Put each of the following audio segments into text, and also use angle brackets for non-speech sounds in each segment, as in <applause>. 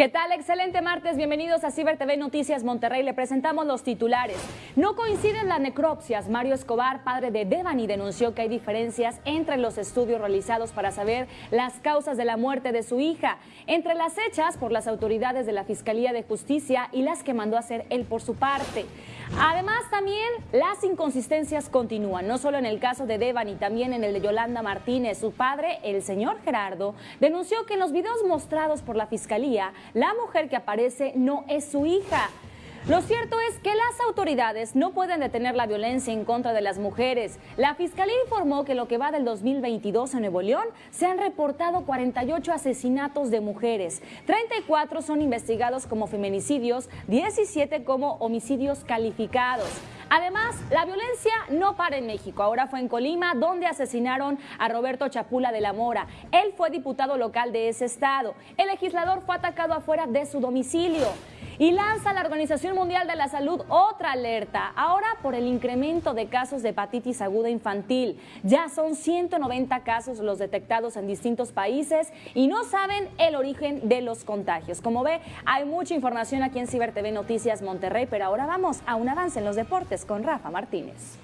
¿Qué tal? Excelente martes. Bienvenidos a Ciber TV Noticias Monterrey. Le presentamos los titulares. No coinciden las necropsias. Mario Escobar, padre de Devani, denunció que hay diferencias entre los estudios realizados para saber las causas de la muerte de su hija, entre las hechas por las autoridades de la Fiscalía de Justicia y las que mandó hacer él por su parte. Además, también las inconsistencias continúan, no solo en el caso de Devani, también en el de Yolanda Martínez. Su padre, el señor Gerardo, denunció que en los videos mostrados por la Fiscalía, la mujer que aparece no es su hija. Lo cierto es que las autoridades no pueden detener la violencia en contra de las mujeres. La Fiscalía informó que lo que va del 2022 en Nuevo León se han reportado 48 asesinatos de mujeres. 34 son investigados como feminicidios, 17 como homicidios calificados. Además, la violencia no para en México. Ahora fue en Colima, donde asesinaron a Roberto Chapula de la Mora. Él fue diputado local de ese estado. El legislador fue atacado afuera de su domicilio. Y lanza la Organización Mundial de la Salud otra alerta, ahora por el incremento de casos de hepatitis aguda infantil. Ya son 190 casos los detectados en distintos países y no saben el origen de los contagios. Como ve, hay mucha información aquí en Ciber TV Noticias Monterrey, pero ahora vamos a un avance en los deportes con Rafa Martínez.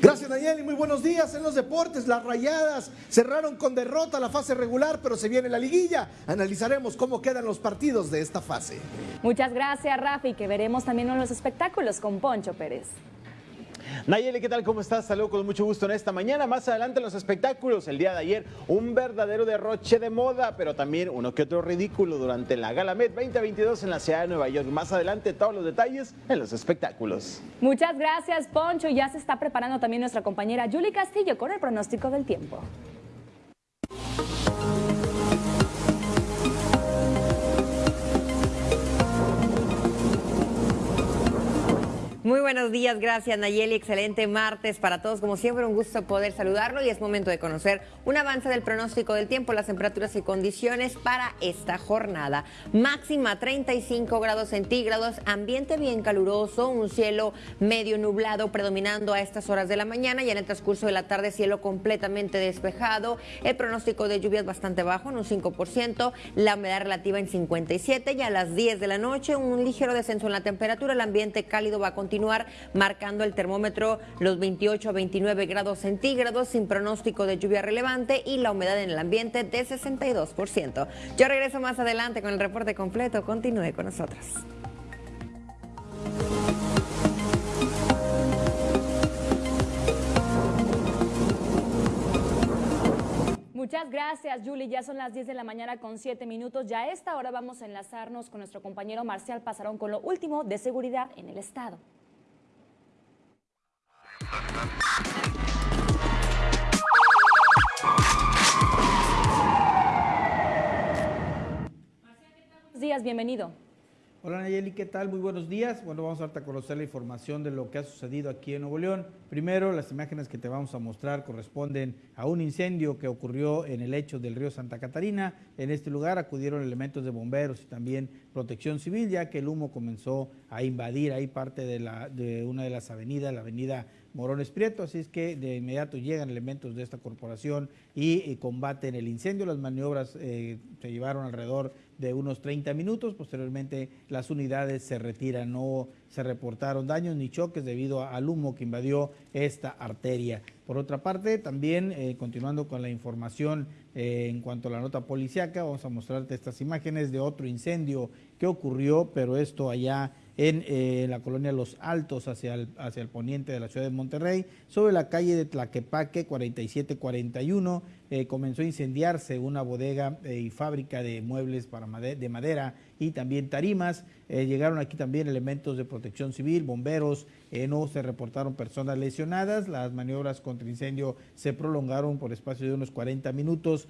Gracias Nayeli, muy buenos días en los deportes. Las rayadas cerraron con derrota la fase regular, pero se viene la liguilla. Analizaremos cómo quedan los partidos de esta fase. Muchas gracias Rafi, que veremos también en los espectáculos con Poncho Pérez. Nayeli, ¿qué tal? ¿Cómo estás? Saludos con mucho gusto en esta mañana. Más adelante en los espectáculos, el día de ayer, un verdadero derroche de moda, pero también uno que otro ridículo durante la Gala Met 2022 en la ciudad de Nueva York. Más adelante, todos los detalles en los espectáculos. Muchas gracias, Poncho. Ya se está preparando también nuestra compañera Julie Castillo con el pronóstico del tiempo. Muy buenos días, gracias Nayeli, excelente martes para todos, como siempre un gusto poder saludarlo y es momento de conocer un avance del pronóstico del tiempo, las temperaturas y condiciones para esta jornada. Máxima 35 grados centígrados, ambiente bien caluroso, un cielo medio nublado predominando a estas horas de la mañana. Y en el transcurso de la tarde cielo completamente despejado, el pronóstico de lluvias bastante bajo en un 5%, la humedad relativa en 57 y a las 10 de la noche un ligero descenso en la temperatura, el ambiente cálido va a continuar continuar marcando el termómetro los 28 a 29 grados centígrados sin pronóstico de lluvia relevante y la humedad en el ambiente de 62%. Yo regreso más adelante con el reporte completo. Continúe con nosotros. Muchas gracias, Julie. Ya son las 10 de la mañana con 7 minutos. Ya a esta hora vamos a enlazarnos con nuestro compañero Marcial Pasarón con lo último de seguridad en el Estado. Buenos días, bienvenido. Hola Nayeli, ¿qué tal? Muy buenos días. Bueno, vamos a darte a conocer la información de lo que ha sucedido aquí en Nuevo León. Primero, las imágenes que te vamos a mostrar corresponden a un incendio que ocurrió en el lecho del río Santa Catarina. En este lugar acudieron elementos de bomberos y también protección civil, ya que el humo comenzó a invadir ahí parte de, la, de una de las avenidas, la avenida Morones Prieto, así es que de inmediato llegan elementos de esta corporación y, combaten el incendio. Las maniobras eh, se llevaron alrededor de unos 30 minutos, posteriormente las unidades se retiran, no se reportaron daños ni choques debido al humo que invadió esta arteria. Por otra parte, también eh, continuando con la información eh, en cuanto a la nota policiaca, vamos a mostrarte estas imágenes de otro incendio que ocurrió, pero esto allá en eh, la colonia Los Altos, hacia el, hacia el poniente de la ciudad de Monterrey, sobre la calle de Tlaquepaque 4741. Eh, comenzó a incendiarse una bodega eh, y fábrica de muebles para de madera y también tarimas. llegaron aquí también elementos de protección civil, bomberos, no se reportaron personas lesionadas. Las maniobras contra incendio se prolongaron por espacio de unos 40 minutos.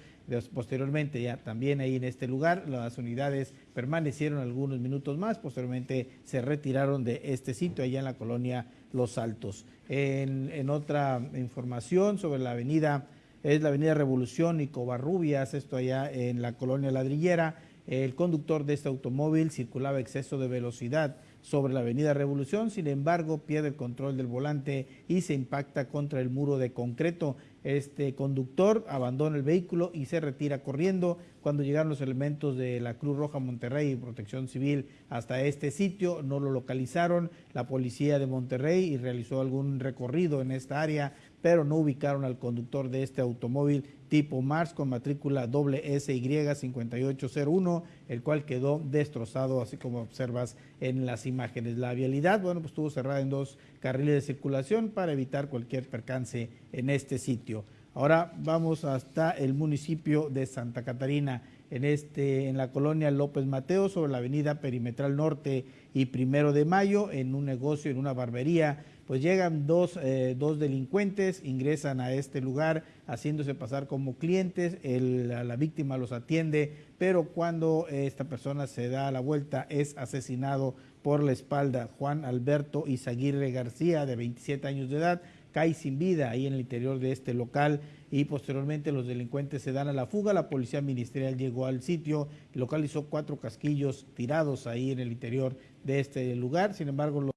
Posteriormente, ya también ahí en este lugar, las unidades permanecieron algunos minutos más. Posteriormente se retiraron de este sitio allá en la colonia Los Altos. En, otra información sobre la avenida, es la avenida Revolución y Covarrubias, esto allá en la colonia Ladrillera. El conductor de este automóvil circulaba exceso de velocidad sobre la avenida Revolución, sin embargo pierde el control del volante y se impacta contra el muro de concreto. este conductor abandona el vehículo y se retira corriendo. Cuando llegaron los elementos de la Cruz Roja Monterrey y Protección Civil hasta este sitio, no lo localizaron. La policía de Monterrey realizó algún recorrido en esta área, pero no ubicaron al conductor de este automóvil tipo Mars con matrícula SY5801, el cual quedó destrozado, así como observas en las imágenes. La vialidad, bueno, pues estuvo cerrada en dos carriles de circulación para evitar cualquier percance en este sitio. Ahora vamos hasta el municipio de Santa Catarina, en, este, en la colonia López Mateo, sobre la avenida Perimetral Norte y Primero de Mayo, en un negocio, en una barbería pues llegan dos, eh, dos, delincuentes, ingresan a este lugar haciéndose pasar como clientes, la víctima los atiende, pero cuando esta persona se da la vuelta es asesinado por la espalda. Juan Alberto Izaguirre García, de 27 años de edad, cae sin vida ahí en el interior de este local y posteriormente los delincuentes se dan a la fuga. La policía ministerial llegó al sitio localizó cuatro casquillos tirados ahí en el interior de este lugar. Sin embargo, los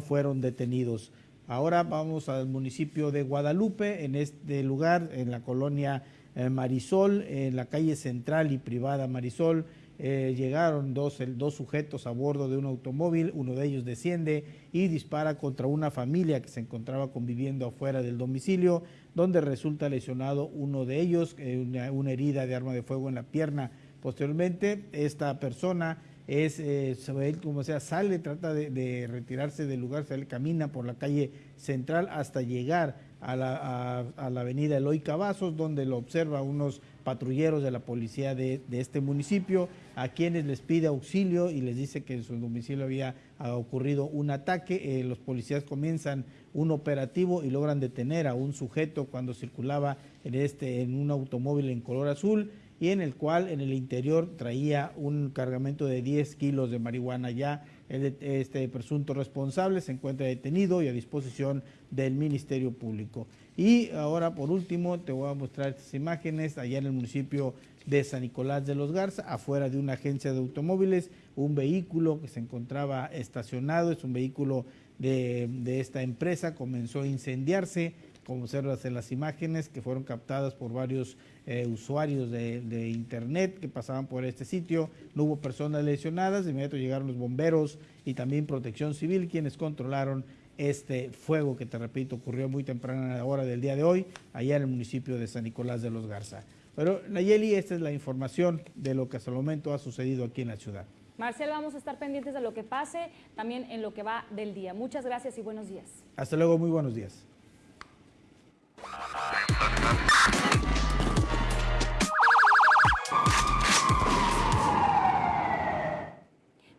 fueron detenidos. Ahora vamos al municipio de Guadalupe, en este lugar, en la colonia eh, Marisol, en la calle central y privada Marisol. Eh, llegaron dos, dos sujetos a bordo de un automóvil, uno de ellos desciende y dispara contra una familia que se encontraba conviviendo afuera del domicilio, donde resulta lesionado uno de ellos, eh, una herida de arma de fuego en la pierna. Posteriormente, esta persona es, eh, como sea, sale, trata de, retirarse del lugar, sale, camina por la calle central hasta llegar a la, a, la avenida Eloy Cavazos, donde lo observa unos patrulleros de la policía de, este municipio, a quienes les pide auxilio y les dice que en su domicilio había ocurrido un ataque. Eh, los policías comienzan un operativo y logran detener a un sujeto cuando circulaba en, este, en un automóvil en color azul y en el cual en el interior traía un cargamento de 10 kilos de marihuana. Ya este presunto responsable se encuentra detenido y a disposición del Ministerio Público. Y ahora, por último, te voy a mostrar estas imágenes allá en el municipio de San Nicolás de los Garza, afuera de una agencia de automóviles, un vehículo que se encontraba estacionado, es un vehículo de, de esta empresa, comenzó a incendiarse, como observas en las imágenes que fueron captadas por varios eh, usuarios de, internet que pasaban por este sitio. No hubo personas lesionadas, de inmediato llegaron los bomberos y también protección civil quienes controlaron este fuego que te repito ocurrió muy temprano a la hora del día de hoy allá en el municipio de San Nicolás de los Garza. Pero Nayeli, esta es la información de lo que hasta el momento ha sucedido aquí en la ciudad. Marcel, vamos a estar pendientes de lo que pase, también en lo que va del día. Muchas gracias y buenos días. Hasta luego, muy buenos días.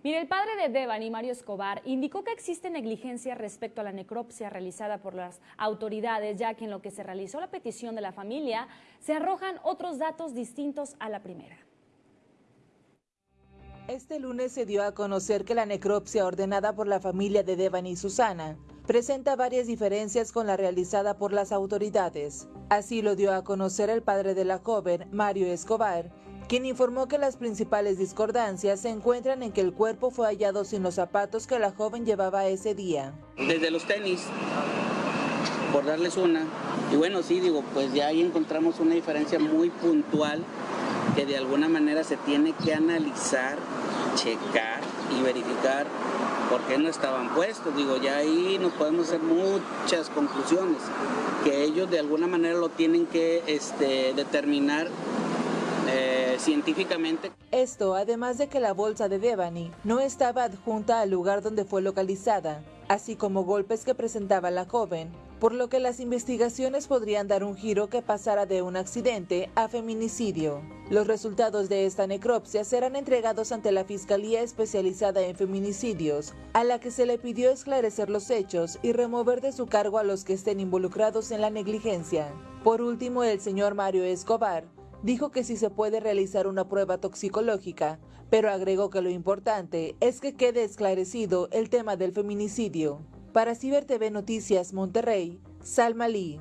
Mire, el padre de Devani, Mario Escobar, indicó que existe negligencia respecto a la necropsia realizada por las autoridades, ya que en lo que se realizó la petición de la familia se arrojan otros datos distintos a la primera. Este lunes se dio a conocer que la necropsia ordenada por la familia de Devani y Susana presenta varias diferencias con la realizada por las autoridades. Así lo dio a conocer el padre de la joven, Mario Escobar, quien informó que las principales discordancias se encuentran en que el cuerpo fue hallado sin los zapatos que la joven llevaba ese día. Desde los tenis, por darles una. Y bueno, sí, digo, pues ya ahí encontramos una diferencia muy puntual que de alguna manera se tiene que analizar, checar y verificar por qué no estaban puestos. Digo, ya ahí nos podemos hacer muchas conclusiones, que ellos de alguna manera lo tienen que este, determinar eh, científicamente. Esto además de que la bolsa de Devani no estaba adjunta al lugar donde fue localizada, así como golpes que presentaba la joven, por lo que las investigaciones podrían dar un giro que pasara de un accidente a feminicidio. Los resultados de esta necropsia serán entregados ante la Fiscalía Especializada en Feminicidios, a la que se le pidió esclarecer los hechos y remover de su cargo a los que estén involucrados en la negligencia. Por último, el señor Mario Escobar dijo que sí se puede realizar una prueba toxicológica, pero agregó que lo importante es que quede esclarecido el tema del feminicidio. Para Ciber TV Noticias Monterrey, Salma Lee.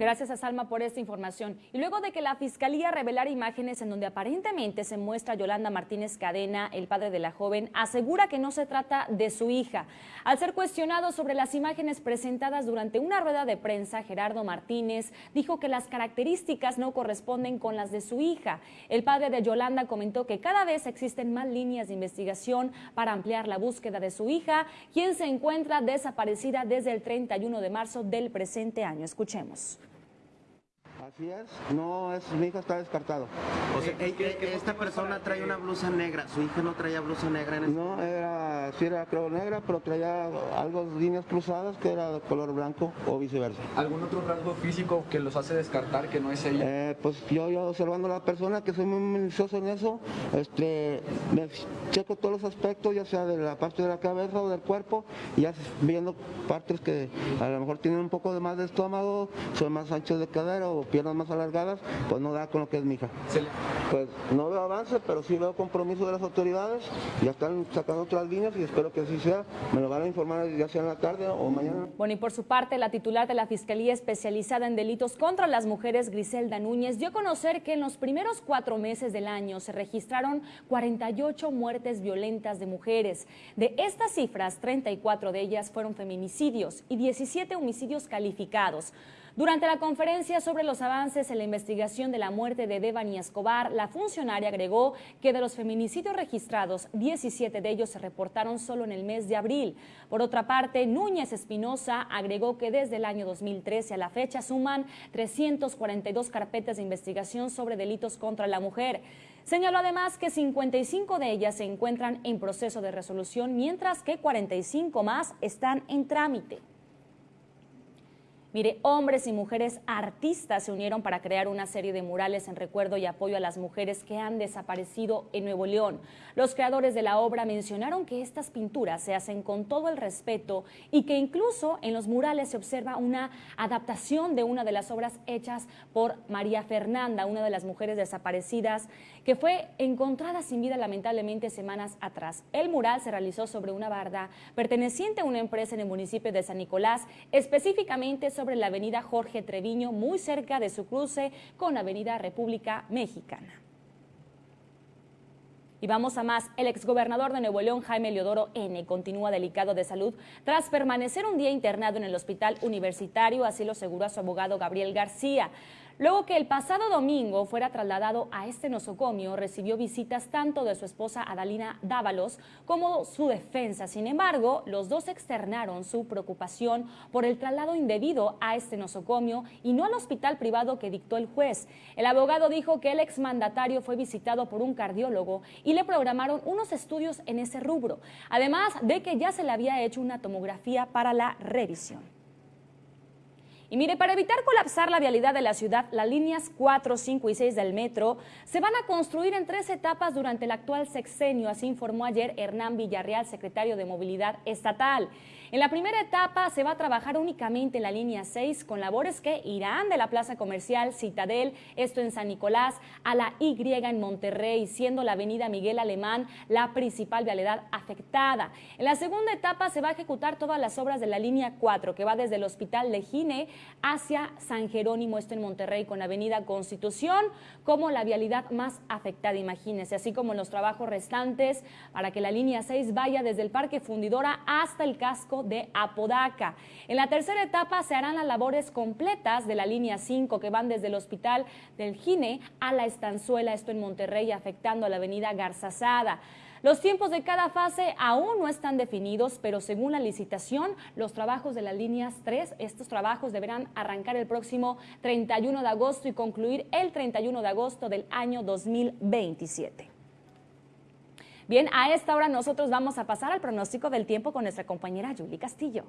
Gracias a Salma por esta información. Y luego de que la Fiscalía revelara imágenes en donde aparentemente se muestra Yolanda Martínez Cadena, el padre de la joven, asegura que no se trata de su hija. Al ser cuestionado sobre las imágenes presentadas durante una rueda de prensa, Gerardo Martínez dijo que las características no corresponden con las de su hija. El padre de Yolanda comentó que cada vez existen más líneas de investigación para ampliar la búsqueda de su hija, quien se encuentra desaparecida desde el 31 de marzo del presente año. Escuchemos. Así es, no es, mi hija está descartado. O sea, eh, eh, esta persona trae una blusa negra, su hija no traía blusa negra en No, era, sí era creo negra, pero traía algo, líneas cruzadas que era de color blanco o viceversa. ¿Algún otro rasgo físico que los hace descartar que no es ella? Eh, pues yo, yo observando a la persona, que soy muy minucioso en eso, este, me checo todos los aspectos, ya sea de la parte de la cabeza o del cuerpo, y ya viendo partes que a lo mejor tienen un poco de más de estómago, son más anchos de cadera o piel más alargadas, pues no da con lo que es mi hija. Pues no veo avance, pero sí veo compromiso de las autoridades, ya están sacando otras líneas y espero que así sea, me lo van a informar ya sea en la tarde o mañana. Bueno, y por su parte, la titular de la Fiscalía Especializada en Delitos contra las Mujeres, Griselda Núñez, dio a conocer que en los primeros cuatro meses del año se registraron 48 muertes violentas de mujeres. De estas cifras, 34 de ellas fueron feminicidios y 17 homicidios calificados. Durante la conferencia sobre los avances en la investigación de la muerte de Devani Escobar, la funcionaria agregó que de los feminicidios registrados, 17 de ellos se reportaron solo en el mes de abril. Por otra parte, Núñez Espinosa agregó que desde el año 2013 a la fecha suman 342 carpetas de investigación sobre delitos contra la mujer. Señaló además que 55 de ellas se encuentran en proceso de resolución, mientras que 45 más están en trámite. Mire, hombres y mujeres artistas se unieron para crear una serie de murales en recuerdo y apoyo a las mujeres que han desaparecido en Nuevo León. Los creadores de la obra mencionaron que estas pinturas se hacen con todo el respeto y que incluso en los murales se observa una adaptación de una de las obras hechas por María Fernanda, una de las mujeres desaparecidas que fue encontrada sin vida lamentablemente semanas atrás. El mural se realizó sobre una barda perteneciente a una empresa en el municipio de San Nicolás, específicamente sobre la avenida Jorge Treviño, muy cerca de su cruce con la avenida República Mexicana. Y vamos a más. El exgobernador de Nuevo León, Jaime Leodoro N., continúa delicado de salud tras permanecer un día internado en el hospital universitario, así lo aseguró su abogado Gabriel García. Luego que el pasado domingo fuera trasladado a este nosocomio, recibió visitas tanto de su esposa Adalina Dávalos como su defensa. Sin embargo, los dos externaron su preocupación por el traslado indebido a este nosocomio y no al hospital privado que dictó el juez. El abogado dijo que el exmandatario fue visitado por un cardiólogo y le programaron unos estudios en ese rubro, además de que ya se le había hecho una tomografía para la revisión. Y mire, para evitar colapsar la vialidad de la ciudad, las líneas 4, 5 y 6 del metro se van a construir en tres etapas durante el actual sexenio, así informó ayer Hernán Villarreal, secretario de Movilidad Estatal. En la primera etapa se va a trabajar únicamente en la línea 6 con labores que irán de la plaza comercial Citadel, esto en San Nicolás, a la Y en Monterrey, siendo la avenida Miguel Alemán la principal vialidad afectada. En la segunda etapa se va a ejecutar todas las obras de la línea 4 que va desde el Hospital Legine hacia San Jerónimo, esto en Monterrey, con la avenida Constitución como la vialidad más afectada, imagínense, así como los trabajos restantes para que la línea 6 vaya desde el Parque Fundidora hasta el casco de Apodaca. En la tercera etapa se harán las labores completas de la línea 5 que van desde el Hospital del Gine a la Estanzuela, esto en Monterrey, afectando a la avenida Garzazada. Los tiempos de cada fase aún no están definidos, pero según la licitación, los trabajos de las líneas 3, estos trabajos deberán arrancar el próximo 31 de agosto y concluir el 31 de agosto del año 2027. Bien, a esta hora nosotros vamos a pasar al pronóstico del tiempo con nuestra compañera Julie Castillo.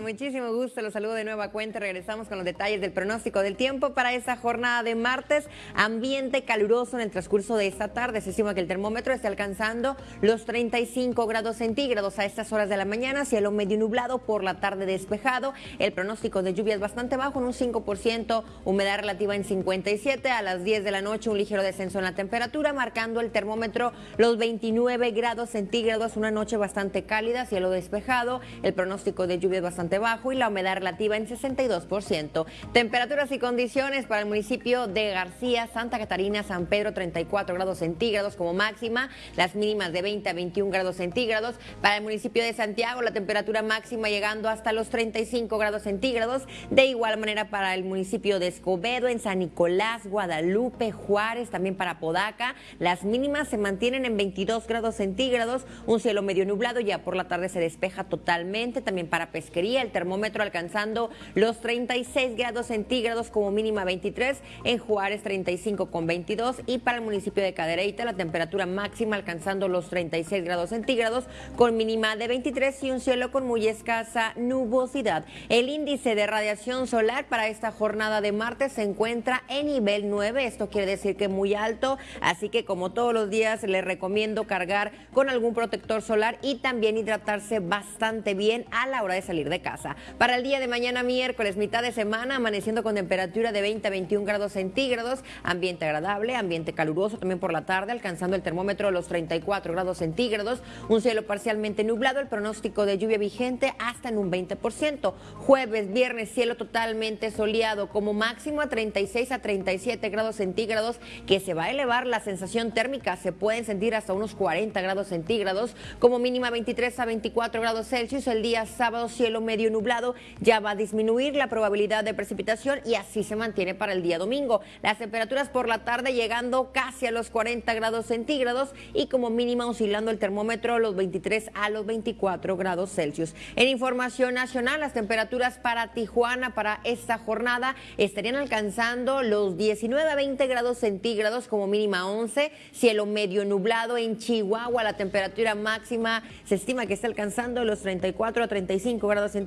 Muchísimo gusto. Los saludo de nueva cuenta. Regresamos con los detalles del pronóstico del tiempo para esta jornada de martes. Ambiente caluroso en el transcurso de esta tarde. Se estima que el termómetro esté alcanzando los 35 grados centígrados a estas horas de la mañana. Cielo medio nublado por la tarde despejado. El pronóstico de lluvia es bastante bajo, en un 5%. Humedad relativa en 57. A las 10 de la noche un ligero descenso en la temperatura, marcando el termómetro los 29 grados centígrados. Una noche bastante cálida, cielo despejado. El pronóstico de lluvia es bastante bajo y la humedad relativa en 62%. Temperaturas y condiciones para el municipio de García, Santa Catarina, San Pedro, 34 grados centígrados como máxima, las mínimas de 20 a 21 grados centígrados. Para el municipio de Santiago, la temperatura máxima llegando hasta los 35 grados centígrados. De igual manera para el municipio de Escobedo, en San Nicolás, Guadalupe, Juárez, también para Podaca, las mínimas se mantienen en 22 grados centígrados, un cielo medio nublado, ya por la tarde se despeja totalmente, también para pesquería, el termómetro alcanzando los 36 grados centígrados como mínima 23, en Juárez 35 con 22 y para el municipio de Cadereyta la temperatura máxima alcanzando los 36 grados centígrados con mínima de 23 y un cielo con muy escasa nubosidad. El índice de radiación solar para esta jornada de martes se encuentra en nivel 9, esto quiere decir que muy alto, así que como todos los días les recomiendo cargar con algún protector solar y también hidratarse bastante bien a la hora de salir de casa. Para el día de mañana miércoles, mitad de semana, amaneciendo con temperatura de 20 a 21 grados centígrados, ambiente agradable, ambiente caluroso también por la tarde, alcanzando el termómetro de los 34 grados centígrados, un cielo parcialmente nublado, el pronóstico de lluvia vigente hasta en un 20%. Jueves, viernes, cielo totalmente soleado, como máximo a 36 a 37 grados centígrados, que se va a elevar la sensación térmica, se pueden sentir hasta unos 40 grados centígrados, como mínima 23 a 24 grados Celsius. El día sábado, cielo medio nublado, ya va a disminuir la probabilidad de precipitación y así se mantiene para el día domingo. Las temperaturas por la tarde llegando casi a los 40 grados centígrados y como mínima oscilando el termómetro los 23 a los 24 grados Celsius. En información nacional, las temperaturas para Tijuana para esta jornada estarían alcanzando los 19 a 20 grados centígrados como mínima 11, cielo medio nublado en Chihuahua, la temperatura máxima se estima que está alcanzando los 34 a 35 grados centígrados,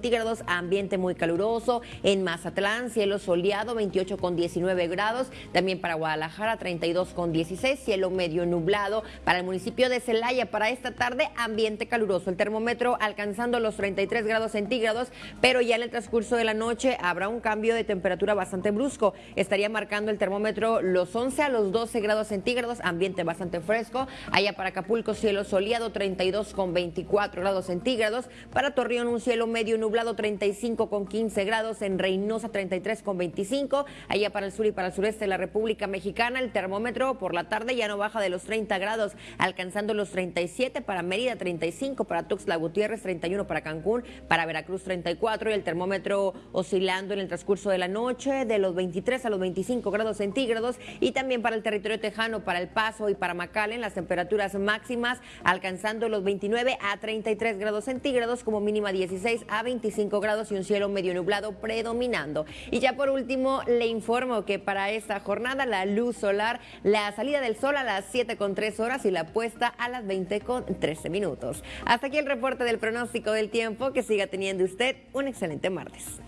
ambiente muy caluroso. En Mazatlán, cielo soleado 28 con 19 grados, también para Guadalajara 32 con 16, cielo medio nublado. Para el municipio de Celaya para esta tarde, ambiente caluroso, el termómetro alcanzando los 33 grados centígrados, pero ya en el transcurso de la noche habrá un cambio de temperatura bastante brusco, estaría marcando el termómetro los 11 a los 12 grados centígrados, ambiente bastante fresco, allá para Acapulco cielo soleado 32 con 24 grados centígrados, para Torreón un cielo medio nublado 35 con 15 grados, en Reynosa 33 con 25, allá para el sur y para el sureste de la República Mexicana. El termómetro por la tarde ya no baja de los 30 grados, alcanzando los 37 para Mérida 35, para Tuxtla Gutiérrez 31 para Cancún, para Veracruz 34 y el termómetro oscilando en el transcurso de la noche de los 23 a los 25 grados centígrados. Y también para el territorio tejano, para El Paso y para McAllen las temperaturas máximas alcanzando los 29 a 33 grados centígrados como mínima 16 a 25 grados y un cielo medio nublado predominando. Y ya por último le informo que para esta jornada la luz solar, la salida del sol a las 7 con 3 horas y la puesta a las 20 con 13 minutos. Hasta aquí el reporte del pronóstico del tiempo. Que siga teniendo usted un excelente martes.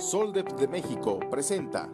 Soldep de México presenta.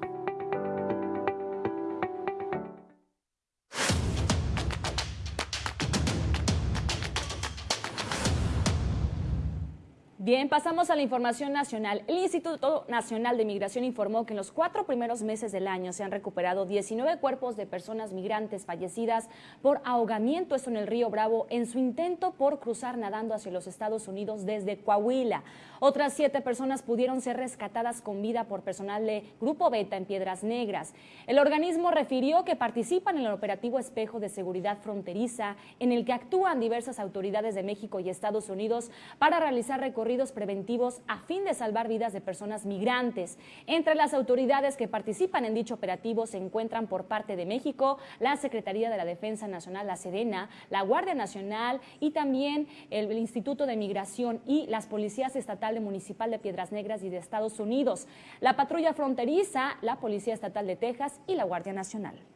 Bien, pasamos a la información nacional. El Instituto Nacional de Migración informó que en los cuatro primeros meses del año se han recuperado 19 cuerpos de personas migrantes fallecidas por ahogamiento, esto en el río Bravo, en su intento por cruzar nadando hacia los Estados Unidos desde Coahuila. Otras siete personas pudieron ser rescatadas con vida por personal de Grupo Beta en Piedras Negras. El organismo refirió que participan en el operativo Espejo de Seguridad Fronteriza, en el que actúan diversas autoridades de México y Estados Unidos para realizar recorridos preventivos a fin de salvar vidas de personas migrantes. Entre las autoridades que participan en dicho operativo se encuentran por parte de México la Secretaría de la Defensa Nacional, la Sedena, la Guardia Nacional y también el Instituto de Migración y las policías estatal y municipal de Piedras Negras y de Estados Unidos, la patrulla fronteriza, la Policía Estatal de Texas y la Guardia Nacional.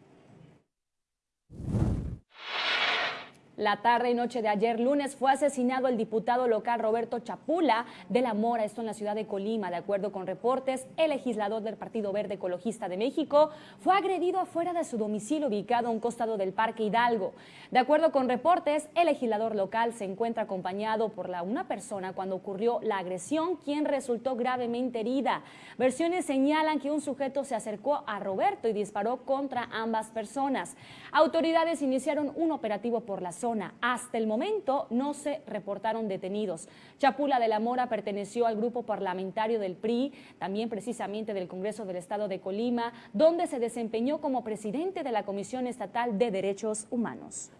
La tarde y noche de ayer lunes fue asesinado el diputado local Roberto Chapula de la Mora, esto en la ciudad de Colima. De acuerdo con reportes, el legislador del Partido Verde Ecologista de México fue agredido afuera de su domicilio ubicado a un costado del Parque Hidalgo. De acuerdo con reportes, el legislador local se encuentra acompañado por la, una persona cuando ocurrió la agresión, quien resultó gravemente herida. Versiones señalan que un sujeto se acercó a Roberto y disparó contra ambas personas. Autoridades iniciaron un operativo por la zona hasta el momento no se reportaron detenidos. Chapula de la Mora perteneció al grupo parlamentario del PRI, también precisamente del Congreso del Estado de Colima, donde se desempeñó como presidente de la Comisión Estatal de Derechos Humanos.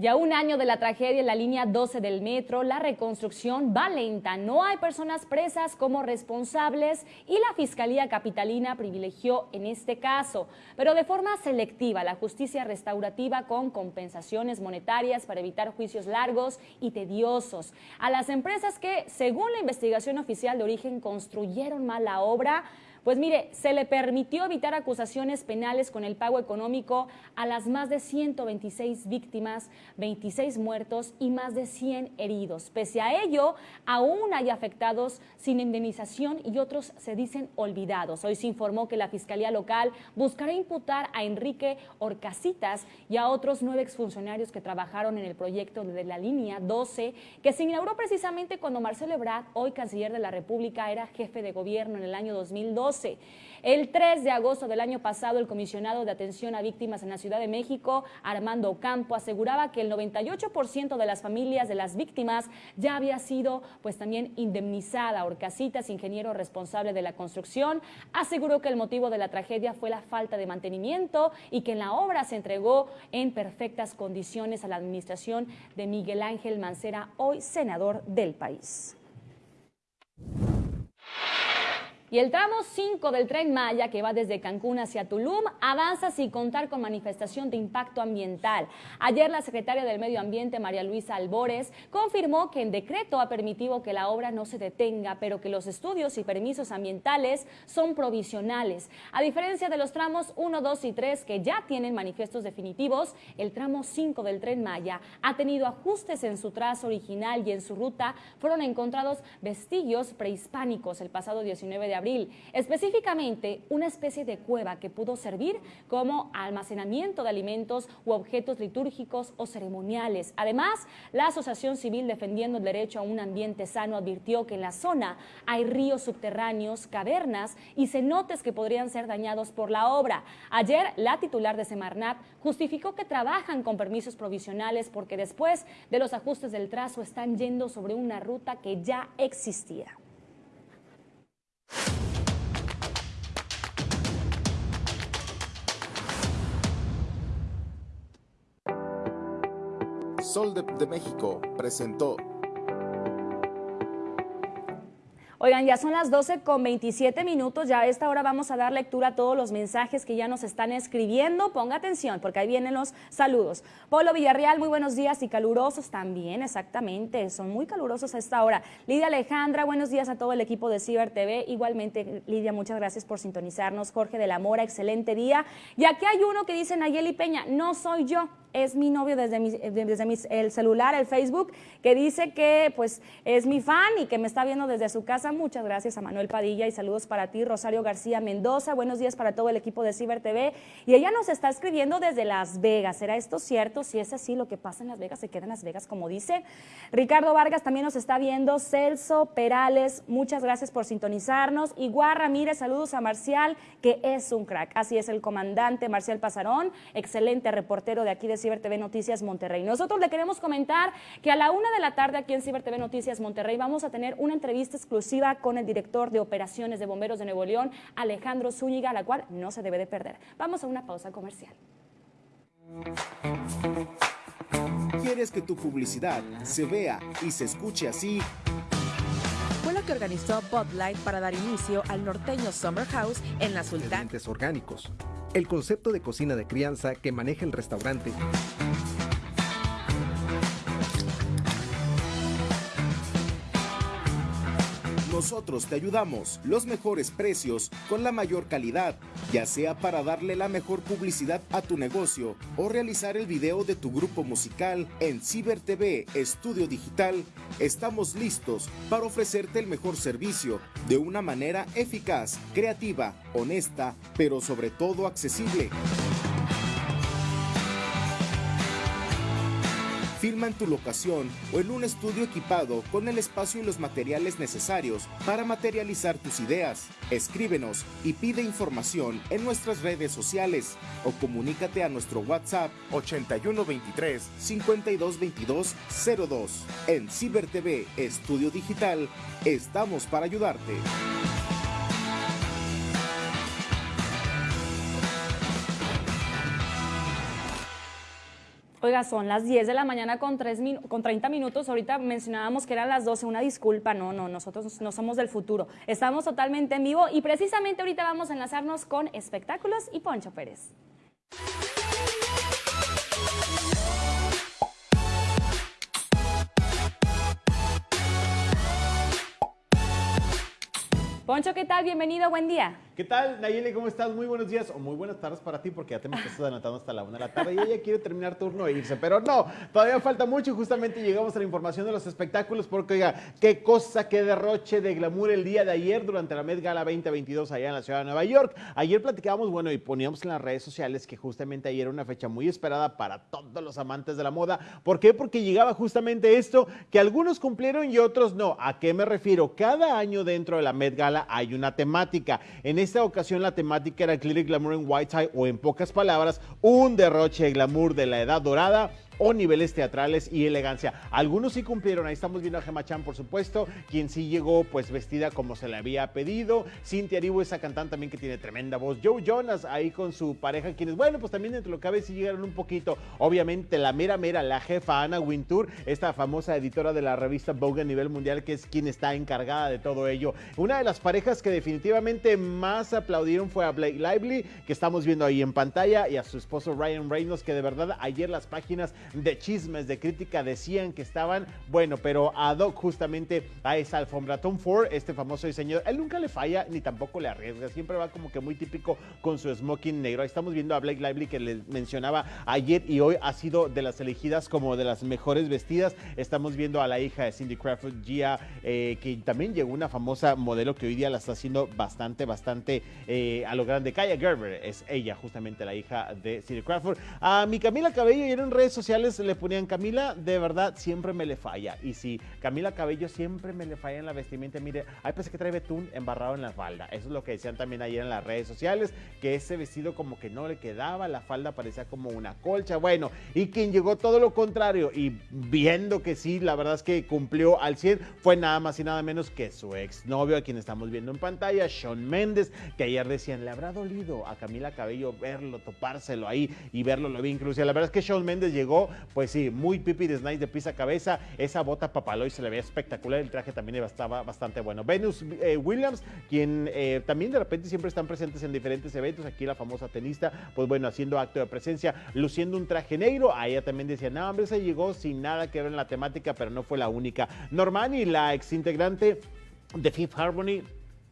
Ya un año de la tragedia en la línea 12 del metro, la reconstrucción va lenta. No hay personas presas como responsables y la Fiscalía Capitalina privilegió en este caso, pero de forma selectiva, la justicia restaurativa con compensaciones monetarias para evitar juicios largos y tediosos. A las empresas que, según la investigación oficial de origen, construyeron mal la obra, pues mire, se le permitió evitar acusaciones penales con el pago económico a las más de 126 víctimas, 26 muertos y más de 100 heridos. Pese a ello, aún hay afectados sin indemnización y otros se dicen olvidados. Hoy se informó que la Fiscalía Local buscará imputar a Enrique Orcasitas y a otros nueve exfuncionarios que trabajaron en el proyecto de la línea 12, que se inauguró precisamente cuando Marcelo Ebrard, hoy canciller de la República, era jefe de gobierno en el año 2002 el 3 de agosto del año pasado, el comisionado de atención a víctimas en la Ciudad de México, Armando Campo, aseguraba que el 98% de las familias de las víctimas ya había sido pues también indemnizada. Orcasitas, ingeniero responsable de la construcción, aseguró que el motivo de la tragedia fue la falta de mantenimiento y que en la obra se entregó en perfectas condiciones a la administración de Miguel Ángel Mancera, hoy senador del país. Y el tramo 5 del tren Maya, que va desde Cancún hacia Tulum, avanza sin contar con manifestación de impacto ambiental. Ayer la secretaria del Medio Ambiente, María Luisa Albores, confirmó que en decreto ha permitido que la obra no se detenga, pero que los estudios y permisos ambientales son provisionales. A diferencia de los tramos 1, 2 y 3, que ya tienen manifiestos definitivos, el tramo 5 del tren Maya ha tenido ajustes en su trazo original y en su ruta fueron encontrados vestigios prehispánicos el pasado 19 de abril, específicamente una especie de cueva que pudo servir como almacenamiento de alimentos u objetos litúrgicos o ceremoniales. Además, la Asociación Civil Defendiendo el Derecho a un Ambiente Sano advirtió que en la zona hay ríos subterráneos, cavernas y cenotes que podrían ser dañados por la obra. Ayer, la titular de Semarnat justificó que trabajan con permisos provisionales porque después de los ajustes del trazo están yendo sobre una ruta que ya existía. Sol de, México presentó Oigan, ya son las 12 con 27 minutos, ya a esta hora vamos a dar lectura a todos los mensajes que ya nos están escribiendo. Ponga atención, porque ahí vienen los saludos. Polo Villarreal, muy buenos días y calurosos también, exactamente, son muy calurosos a esta hora. Lidia Alejandra, buenos días a todo el equipo de Ciber TV. Igualmente, Lidia, muchas gracias por sintonizarnos. Jorge de la Mora, excelente día. Y aquí hay uno que dice Nayeli Peña, no soy yo es mi novio desde, mi, desde el celular, el Facebook, que dice que pues es mi fan y que me está viendo desde su casa. Muchas gracias a Manuel Padilla y saludos para ti, Rosario García Mendoza. Buenos días para todo el equipo de Ciber TV. Y ella nos está escribiendo desde Las Vegas. ¿Será esto cierto? Si es así, lo que pasa en Las Vegas se queda en Las Vegas, como dice. Ricardo Vargas también nos está viendo. Celso Perales, muchas gracias por sintonizarnos. Igual Ramírez, saludos a Marcial, que es un crack. Así es el comandante Marcial Pasarón, excelente reportero de aquí de Ciber TV Noticias Monterrey. Nosotros le queremos comentar que a la una de la tarde aquí en Ciber TV Noticias Monterrey vamos a tener una entrevista exclusiva con el director de operaciones de bomberos de Nuevo León, Alejandro Zúñiga, la cual no se debe de perder. Vamos a una pausa comercial. ¿Quieres que tu publicidad se vea y se escuche así? Fue lo que organizó Bud Light para dar inicio al norteño Summer House en la Sultana. Orgánicos. El concepto de cocina de crianza que maneja el restaurante. Nosotros te ayudamos, los mejores precios con la mayor calidad, ya sea para darle la mejor publicidad a tu negocio o realizar el video de tu grupo musical en Ciber TV Estudio Digital. Estamos listos para ofrecerte el mejor servicio de una manera eficaz, creativa, honesta, pero sobre todo accesible. Filma en tu locación o en un estudio equipado con el espacio y los materiales necesarios para materializar tus ideas. Escríbenos y pide información en nuestras redes sociales o comunícate a nuestro WhatsApp 8123 5222 02. En Ciber TV Estudio Digital estamos para ayudarte. Oiga, son las 10 de la mañana con, 3 con 30 minutos. Ahorita mencionábamos que eran las 12. Una disculpa, no, no, nosotros no somos del futuro. Estamos totalmente en vivo y precisamente ahorita vamos a enlazarnos con espectáculos y Poncho Pérez. Poncho, ¿qué tal? Bienvenido, buen día. ¿Qué tal, Nayeli? ¿Cómo estás? Muy buenos días o muy buenas tardes para ti, porque ya te me estás adelantando hasta la una de la tarde y ella quiere terminar turno e irse. Pero no, todavía falta mucho y justamente llegamos a la información de los espectáculos, porque oiga, qué cosa, qué derroche de glamour el día de ayer durante la Met Gala 2022 allá en la ciudad de Nueva York. Ayer platicábamos, bueno, y poníamos en las redes sociales que justamente ayer era una fecha muy esperada para todos los amantes de la moda. ¿Por qué? Porque llegaba justamente esto que algunos cumplieron y otros no. ¿A qué me refiero? Cada año dentro de la Met Gala hay una temática. En esta ocasión la temática era Clear Glamour en White Tie o en pocas palabras, un derroche de glamour de la edad dorada o niveles teatrales y elegancia. Algunos sí cumplieron, ahí estamos viendo a Gemma Chan, por supuesto, quien sí llegó pues vestida como se le había pedido. Cintia Aribo, esa cantante también que tiene tremenda voz. Joe Jonas ahí con su pareja, quienes, bueno, pues también dentro de lo que cabe sí llegaron un poquito. Obviamente la mera mera, la jefa Ana Wintour, esta famosa editora de la revista Vogue a nivel mundial, que es quien está encargada de todo ello. Una de las parejas que definitivamente más aplaudieron fue a Blake Lively, que estamos viendo ahí en pantalla, y a su esposo Ryan Reynolds, que de verdad ayer las páginas de chismes, de crítica, decían que estaban, bueno, pero ad hoc justamente a esa alfombra. Tom Ford, este famoso diseñador, él nunca le falla ni tampoco le arriesga, siempre va como que muy típico con su smoking negro. Ahí estamos viendo a Blake Lively que les mencionaba ayer y hoy ha sido de las elegidas como de las mejores vestidas. Estamos viendo a la hija de Cindy Crawford, Gia, eh, que también llegó una famosa modelo que hoy día la está haciendo bastante, bastante eh, a lo grande. Kaya Gerber es ella, justamente la hija de Cindy Crawford. A mi Camila Cabello y en redes sociales le ponían Camila, de verdad siempre me le falla. Y si Camila Cabello siempre me le falla en la vestimenta, mire, hay pensé que trae betún embarrado en la falda. Eso es lo que decían también ayer en las redes sociales, que ese vestido como que no le quedaba, la falda parecía como una colcha. Bueno, y quien llegó todo lo contrario y viendo que sí, la verdad es que cumplió al 100, fue nada más y nada menos que su exnovio, a quien estamos viendo en pantalla, Sean Méndez, que ayer decían, le habrá dolido a Camila Cabello verlo, topárselo ahí y verlo lo vi incluso. La verdad es que Sean Méndez llegó pues sí, muy pipi de Snice de pisa cabeza. Esa bota papaloy se le veía espectacular. El traje también estaba bastante bueno. Venus eh, Williams, quien eh, también de repente siempre están presentes en diferentes eventos. Aquí la famosa tenista, pues bueno, haciendo acto de presencia, luciendo un traje negro. A ella también decía, no, hombre, se llegó sin nada que ver en la temática, pero no fue la única. Normani, la ex integrante de Fifth Harmony,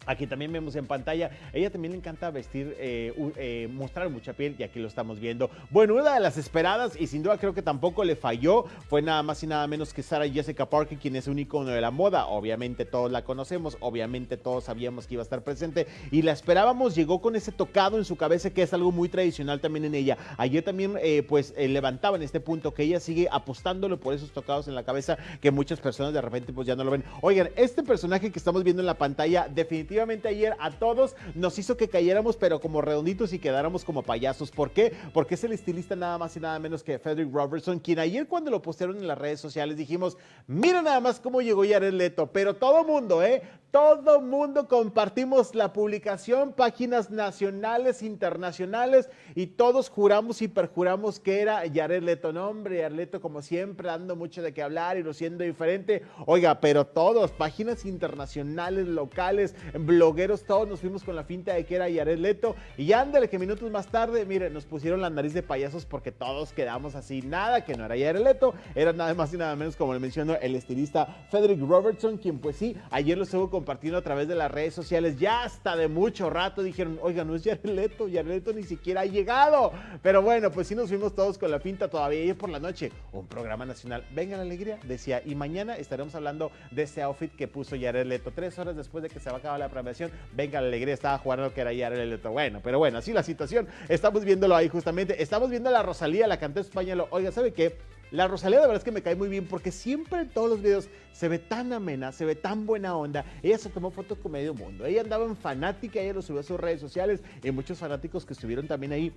Aquí también vemos en pantalla, ella también le encanta vestir, eh, eh, mostrar mucha piel y aquí lo estamos viendo. Bueno, una de las esperadas y sin duda creo que tampoco le falló fue nada más y nada menos que Sarah Jessica Parker, quien es un icono de la moda. Obviamente todos la conocemos, obviamente todos sabíamos que iba a estar presente y la esperábamos, llegó con ese tocado en su cabeza que es algo muy tradicional también en ella. Ayer también eh, pues levantaba en este punto que ella sigue apostándolo por esos tocados en la cabeza que muchas personas de repente pues ya no lo ven. Oigan, este personaje que estamos viendo en la pantalla definitivamente ayer a todos nos hizo que cayéramos, pero como redonditos y quedáramos como payasos. ¿Por qué? Porque es el estilista nada más y nada menos que Frederick Robertson, quien ayer cuando lo postearon en las redes sociales dijimos, mira nada más cómo llegó Jared Leto, pero todo mundo, ¿eh? todo mundo compartimos la publicación, páginas nacionales, internacionales, y todos juramos y perjuramos que era Jared Leto. No, hombre, Jared Leto, como siempre, dando mucho de qué hablar y lo siendo diferente. Oiga, pero todos, páginas internacionales, locales, blogueros, todos nos fuimos con la finta de que era Jared Leto. Y ándale, que minutos más tarde, mire, nos pusieron la nariz de payasos porque todos quedamos así. Nada, que no era Jared Leto, era nada más y nada menos, como le mencionó el estilista Frederick Robertson, quien pues sí, ayer lo estuvo compartiendo a través de las redes sociales, ya hasta de mucho rato dijeron, oiga, no es Jared Leto, Jared Leto ni siquiera ha llegado. Pero bueno, pues sí nos fuimos todos con la pinta todavía ayer por la noche. Un programa nacional, venga la alegría, decía, y mañana estaremos hablando de ese outfit que puso Jared Leto. Tres horas después de que se va a acabar la programación, venga la alegría, estaba jugando que era Jared Leto. Bueno, pero bueno, así la situación, estamos viéndolo ahí justamente, estamos viendo a la Rosalía, la cantante española, oiga, ¿sabe qué? La Rosalía de verdad es que me cae muy bien porque siempre en todos los videos se ve tan amena, se ve tan buena onda. Ella se tomó fotos con medio mundo. Ella andaba en fanática, ella lo subió a sus redes sociales y muchos fanáticos que estuvieron también ahí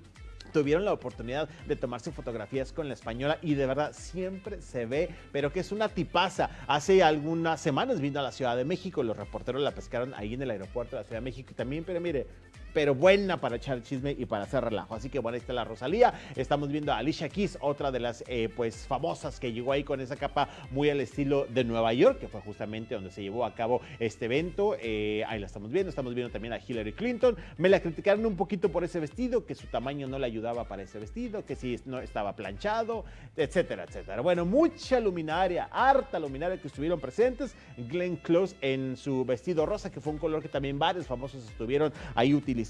tuvieron la oportunidad de tomarse fotografías con la española y de verdad siempre se ve, pero que es una tipaza. Hace algunas semanas vino a la Ciudad de México, los reporteros la pescaron ahí en el aeropuerto de la Ciudad de México también, pero mire, pero buena para echar chisme y para hacer relajo. Así que bueno, ahí está la Rosalía. Estamos viendo a Alicia Keys, otra de las eh, pues famosas que llegó ahí con esa capa muy al estilo de Nueva York, que fue justamente donde se llevó a cabo este evento. Eh, ahí la estamos viendo. Estamos viendo también a Hillary Clinton. Me la criticaron un poquito por ese vestido, que su tamaño no le ayudaba para ese vestido, que si no estaba planchado, etcétera, etcétera. Bueno, mucha luminaria, harta luminaria que estuvieron presentes. Glenn Close en su vestido rosa, que fue un color que también varios famosos estuvieron ahí utilizando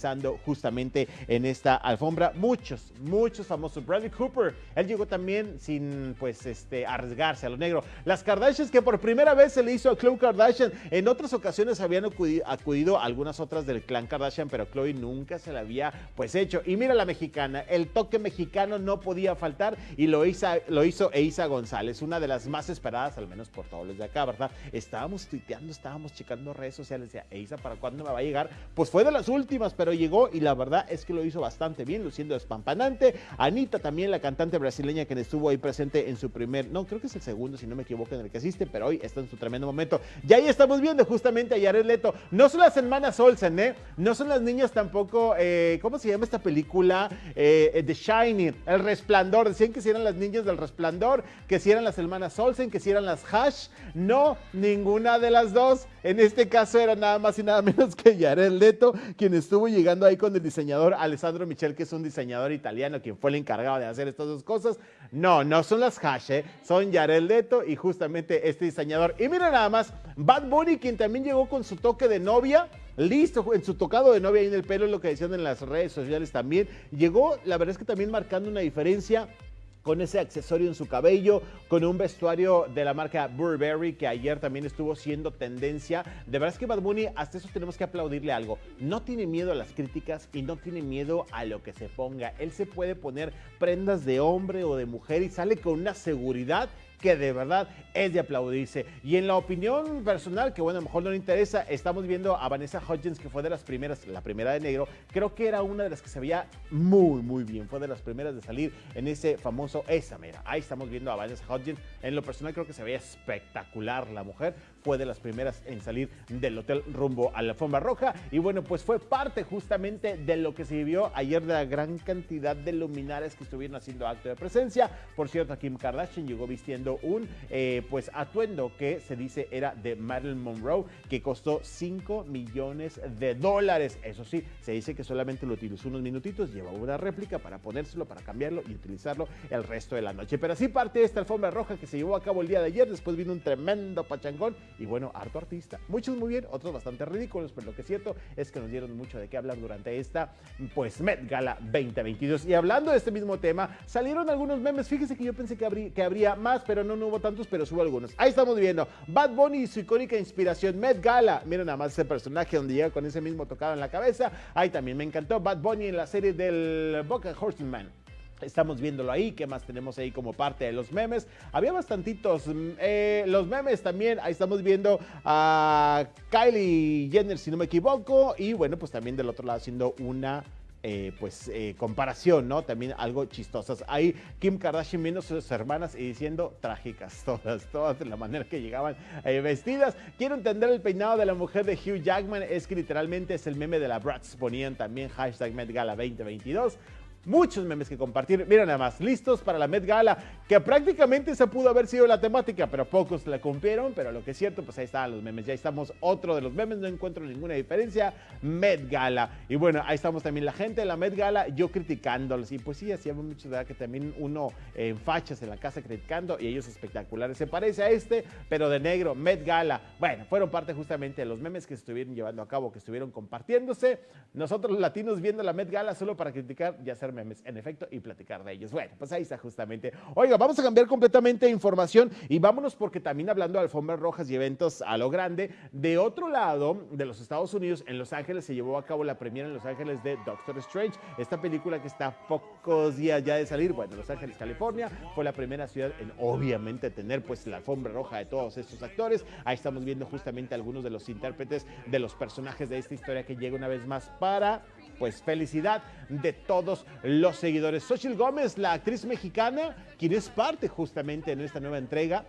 justamente en esta alfombra. Muchos, muchos famosos. Bradley Cooper, él llegó también sin pues este arriesgarse a lo negro. Las Kardashians que por primera vez se le hizo a Khloe Kardashian. En otras ocasiones habían acudido, algunas otras del clan Kardashian, pero Khloe nunca se la había pues hecho. Y mira la mexicana, el toque mexicano no podía faltar y lo hizo, lo hizo Eisa González, una de las más esperadas, al menos por todos los de acá, ¿verdad? Estábamos tuiteando, estábamos checando redes sociales, decía, Eisa, ¿para cuándo me va a llegar? Pues fue de las últimas, pero llegó y la verdad es que lo hizo bastante bien, luciendo espampanante. Anita también, la cantante brasileña que estuvo ahí presente en su primer, no, creo que es el segundo, si no me equivoco, en el que asiste, pero hoy está en su tremendo momento. Y ahí estamos viendo justamente a Jared Leto. No son las hermanas Olsen, ¿eh? No son las niñas tampoco, eh, ¿cómo se llama esta película? Eh, The Shining, El Resplandor. Decían que si eran las niñas del Resplandor, que si eran las hermanas Olsen, que si eran las Hash. No, ninguna de las dos. En este caso era nada más y nada menos que Jared Leto, quien estuvo llegando ahí con el diseñador Alessandro Michel, que es un diseñador italiano, quien fue el encargado de hacer estas dos cosas. No, no son las hash, ¿eh? son Jared Leto y justamente este diseñador. Y mira nada más, Bad Bunny, quien también llegó con su toque de novia, listo en su tocado de novia ahí en el pelo, lo que decían en las redes sociales también. Llegó, la verdad es que también marcando una diferencia con ese accesorio en su cabello, con un vestuario de la marca Burberry que ayer también estuvo siendo tendencia. De verdad es que Bad Bunny, hasta eso tenemos que aplaudirle algo. No tiene miedo a las críticas y no tiene miedo a lo que se ponga. Él se puede poner prendas de hombre o de mujer y sale con una seguridad que de verdad es de aplaudirse. Y en la opinión personal, que bueno, a lo mejor no le interesa, estamos viendo a Vanessa Hudgens, que fue de las primeras, la primera de negro, creo que era una de las que se veía muy, muy bien, fue de las primeras de salir en ese famoso Esa Mera. Ahí estamos viendo a Vanessa Hudgens, en lo personal creo que se veía espectacular la mujer, fue de las primeras en salir del hotel rumbo a la alfombra roja y bueno, pues fue parte justamente de lo que se vivió ayer de la gran cantidad de luminares que estuvieron haciendo acto de presencia. Por cierto, Kim Kardashian llegó vistiendo un eh, pues atuendo que se dice era de Marilyn Monroe que costó 5 millones de dólares. Eso sí, se dice que solamente lo utilizó unos minutitos, llevó una réplica para ponérselo, para cambiarlo y utilizarlo el resto de la noche. Pero así parte de esta alfombra roja que se llevó a cabo el día de ayer, después vino un tremendo pachangón y bueno, harto artista. Muchos muy bien, otros bastante ridículos, pero lo que es cierto es que nos dieron mucho de qué hablar durante esta, pues, Met Gala 2022. Y hablando de este mismo tema, salieron algunos memes. Fíjese que yo pensé que, habría, más, pero no, hubo tantos, pero subo algunos. Ahí estamos viendo Bad Bunny y su icónica inspiración, Met Gala. Miren nada más ese personaje donde llega con ese mismo tocado en la cabeza. Ahí también me encantó Bad Bunny en la serie del Boca Horseman. Estamos viéndolo ahí, ¿qué más tenemos ahí como parte de los memes? Había bastantitos. Mm, eh, los memes también, ahí estamos viendo a Kylie Jenner, si no me equivoco. Y bueno, pues también del otro lado haciendo una eh, pues eh, comparación, ¿no? También algo chistosas. Ahí Kim Kardashian viendo a sus hermanas y diciendo trágicas todas, todas de la manera que llegaban eh, vestidas. Quiero entender el peinado de la mujer de Hugh Jackman, es que literalmente es el meme de la Bratz, ponían también hashtag Met Gala 2022 muchos memes que compartir. Miren nada más, listos para la Met Gala, que prácticamente esa pudo haber sido la temática, pero pocos la cumplieron. Pero lo que es cierto, pues ahí están los memes. Ya estamos otro de los memes, no encuentro ninguna diferencia. Met Gala. Y bueno, ahí estamos también la gente de la Met Gala, yo criticándolos. Y pues sí, hacíamos mucho de que también uno en fachas en la casa criticando y ellos espectaculares. Se parece a este, pero de negro, Met Gala. Bueno, fueron parte justamente de los memes que estuvieron llevando a cabo, que estuvieron compartiéndose. Nosotros los latinos viendo la Met Gala solo para criticar, ya ser memes, en efecto, y platicar de ellos. Bueno, pues ahí está justamente. Oiga, vamos a cambiar completamente de información y vámonos porque también hablando de alfombras rojas y eventos a lo grande, de otro lado de los Estados Unidos, en Los Ángeles se llevó a cabo la premiera en Los Ángeles de Doctor Strange, esta película que está pocos días ya de salir, bueno, Los Ángeles, California, fue la primera ciudad en obviamente tener pues la alfombra roja de todos estos actores. Ahí estamos viendo justamente algunos de los intérpretes de los personajes de esta historia que llega una vez más para pues felicidad de todos los seguidores. Xochitl Gómez, la actriz mexicana, quien es parte justamente en esta nueva entrega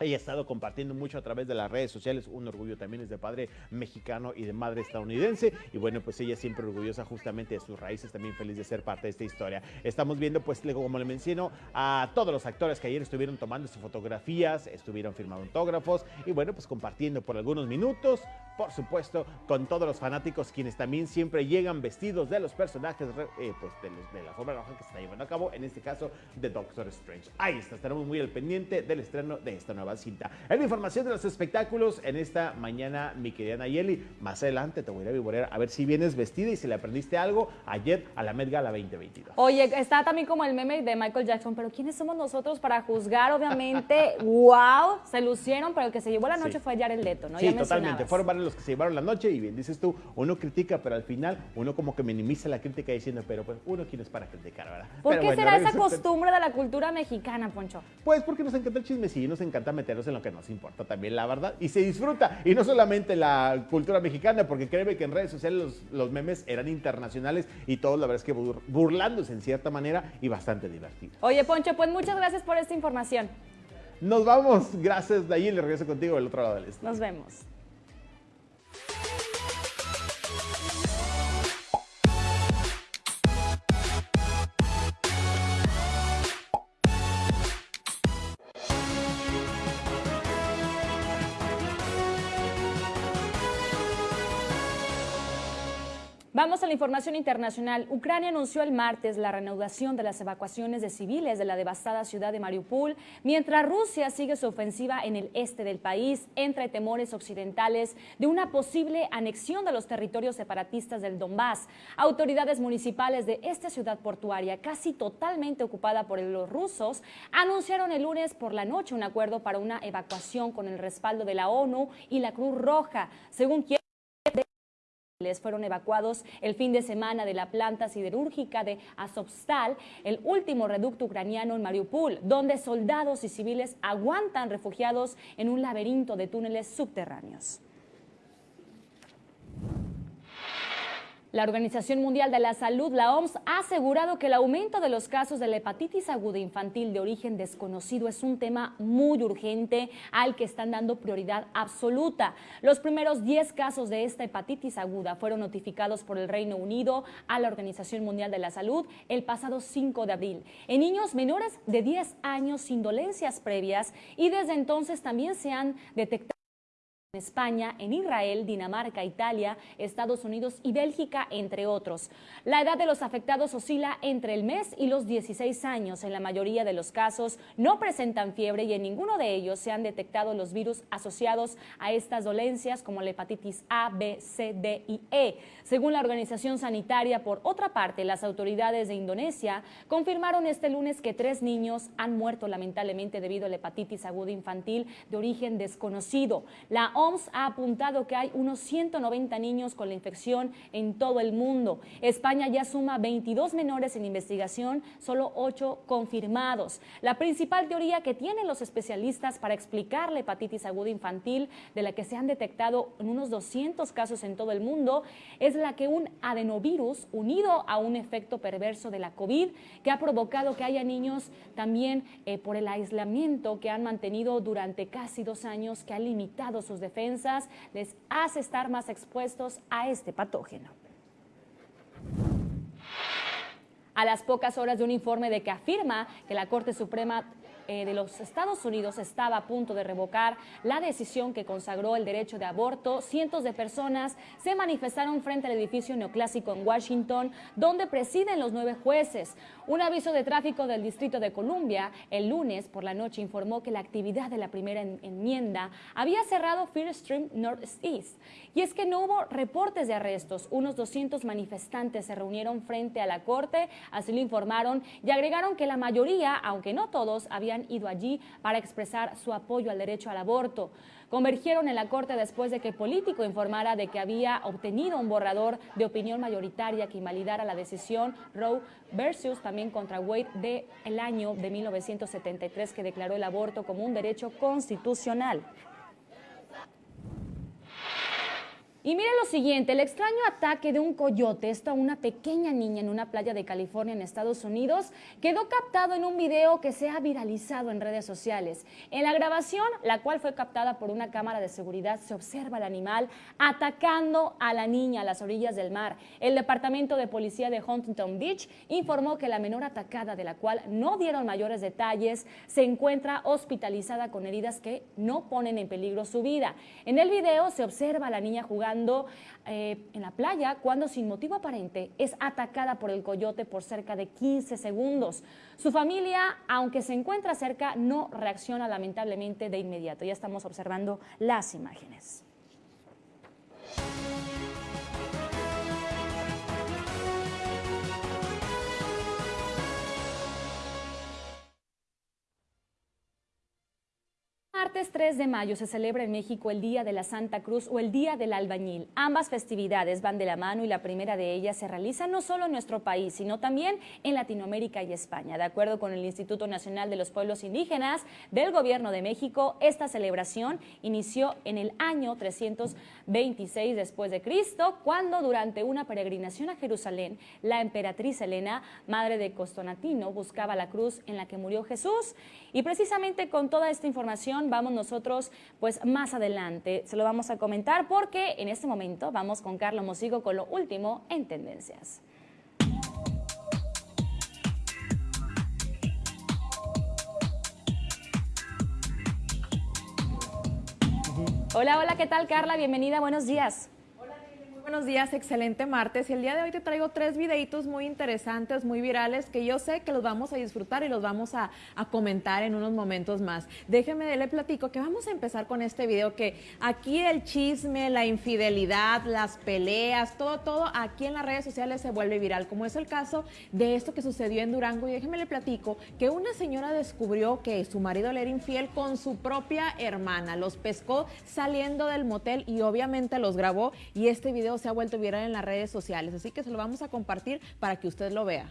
ella ha estado compartiendo mucho a través de las redes sociales, un orgullo también es de padre mexicano y de madre estadounidense. Y bueno, pues ella siempre orgullosa justamente de sus raíces, también feliz de ser parte de esta historia. Estamos viendo, pues, como le menciono, a todos los actores que ayer estuvieron tomando sus fotografías, estuvieron firmando autógrafos y bueno, pues compartiendo por algunos minutos, por supuesto, con todos los fanáticos, quienes también siempre llegan vestidos de los personajes, eh, pues, de, de la forma roja que se está llevando a cabo, en este caso, de Doctor Strange. Ahí está, estaremos muy al pendiente del estreno de esta nueva cinta. Es la información de los espectáculos en esta mañana, mi querida Nayeli. Más adelante te voy a ir a vivorear a ver si vienes vestida y si le aprendiste algo ayer a la Met Gala 2022. Oye, está también como el meme de Michael Jackson, pero ¿quiénes somos nosotros para juzgar? Obviamente, <laughs> wow, se lucieron, pero el que se llevó la noche Sí. fue Jared Leto, ¿no? Sí, Ya totalmente. Fueron varios los que se llevaron la noche y bien dices tú, uno critica, pero al final uno como que minimiza la crítica diciendo, pero pues uno quién es para criticar, ¿verdad? ¿Por Pero qué bueno, será esa costumbre de la cultura mexicana, Poncho? Pues porque nos encanta el chismecillo, nos encanta meternos en lo que nos importa también, la verdad. Y se disfruta. Y no solamente la cultura mexicana, porque créeme que en redes sociales los, los memes eran internacionales y todos, la verdad es que bur- burlándose en cierta manera y bastante divertido. Oye, Poncho, pues muchas gracias por esta información. Nos vamos. Gracias, ahí le regreso contigo del otro lado del estudio. Nos vemos. A la información internacional. Ucrania anunció el martes la reanudación de las evacuaciones de civiles de la devastada ciudad de Mariupol, mientras Rusia sigue su ofensiva en el este del país, entre temores occidentales de una posible anexión de los territorios separatistas del Donbass. Autoridades municipales de esta ciudad portuaria, casi totalmente ocupada por los rusos, anunciaron el lunes por la noche un acuerdo para una evacuación con el respaldo de la ONU y la Cruz Roja, según quien fueron evacuados el fin de semana de la planta siderúrgica de Azovstal, el último reducto ucraniano en Mariupol, donde soldados y civiles aguantan refugiados en un laberinto de túneles subterráneos. La Organización Mundial de la Salud, la OMS, ha asegurado que el aumento de los casos de la hepatitis aguda infantil de origen desconocido es un tema muy urgente al que están dando prioridad absoluta. Los primeros 10 casos de esta hepatitis aguda fueron notificados por el Reino Unido a la Organización Mundial de la Salud el pasado 5 de abril en niños menores de 10 años sin dolencias previas y desde entonces también se han detectado España, en Israel, Dinamarca, Italia, Estados Unidos y Bélgica, entre otros. La edad de los afectados oscila entre el mes y los 16 años. En la mayoría de los casos no presentan fiebre y en ninguno de ellos se han detectado los virus asociados a estas dolencias como la hepatitis A, B, C, D y E. Según la organización sanitaria, por otra parte, las autoridades de Indonesia confirmaron este lunes que tres niños han muerto lamentablemente debido a la hepatitis aguda infantil de origen desconocido. La OMS ha apuntado que hay unos 190 niños con la infección en todo el mundo. España ya suma 22 menores en investigación, solo 8 confirmados. La principal teoría que tienen los especialistas para explicar la hepatitis aguda infantil, de la que se han detectado unos 200 casos en todo el mundo, es la que un adenovirus unido a un efecto perverso de la COVID, que ha provocado que haya niños también eh, por el aislamiento que han mantenido durante casi dos años, que ha limitado sus defensas, les hace estar más expuestos a este patógeno. A las pocas horas de un informe de que afirma que la Corte Suprema eh, de los Estados Unidos estaba a punto de revocar la decisión que consagró el derecho de aborto, cientos de personas se manifestaron frente al edificio neoclásico en Washington, donde presiden los nueve jueces. Un aviso de tráfico del Distrito de Columbia el lunes por la noche informó que la actividad de la primera enmienda había cerrado Fear Stream Northeast. Y es que no hubo reportes de arrestos. Unos 200 manifestantes se reunieron frente a la corte, así lo informaron, y agregaron que la mayoría, aunque no todos, habían ido allí para expresar su apoyo al derecho al aborto. Convergieron en la Corte después de que Político informara de que había obtenido un borrador de opinión mayoritaria que invalidara la decisión Roe versus también contra Wade del el año de 1973 que declaró el aborto como un derecho constitucional. Y mire lo siguiente, el extraño ataque de un coyote, a una pequeña niña en una playa de California en Estados Unidos, quedó captado en un video que se ha viralizado en redes sociales. En la grabación, la cual fue captada por una cámara de seguridad, se observa al animal atacando a la niña a las orillas del mar. El Departamento de Policía de Huntington Beach informó que la menor atacada, de la cual no dieron mayores detalles, se encuentra hospitalizada con heridas que no ponen en peligro su vida. En el video se observa a la niña jugando eh, en la playa cuando sin motivo aparente es atacada por el coyote por cerca de 15 segundos. Su familia, aunque se encuentra cerca, no reacciona lamentablemente de inmediato. Ya estamos observando las imágenes. Martes 3 de mayo se celebra en México el Día de la Santa Cruz o el Día del Albañil. Ambas festividades van de la mano y la primera de ellas se realiza no solo en nuestro país, sino también en Latinoamérica y España. De acuerdo con el Instituto Nacional de los Pueblos Indígenas del Gobierno de México, esta celebración inició en el año 326 después de Cristo, cuando durante una peregrinación a Jerusalén, la emperatriz Helena, madre de Costonatino, buscaba la cruz en la que murió Jesús. Y precisamente con toda esta información vamos nosotros pues más adelante. Se lo vamos a comentar porque en este momento vamos con Carlos Mosigo con lo último en Tendencias. Hola, hola, ¿qué tal Carla? Bienvenida, buenos días buenos días, excelente martes. Y el día de hoy te traigo tres videitos muy interesantes, muy virales, que yo sé que los vamos a disfrutar y los vamos a, comentar en unos momentos más. Déjeme, le platico que vamos a empezar con este video, que aquí el chisme, la infidelidad, las peleas, todo, todo aquí en las redes sociales se vuelve viral, como es el caso de esto que sucedió en Durango. Y déjeme le platico que una señora descubrió que su marido le era infiel con su propia hermana. Los pescó saliendo del motel y obviamente los grabó y este video se ha vuelto viral en las redes sociales. Así que se lo vamos a compartir para que usted lo vea.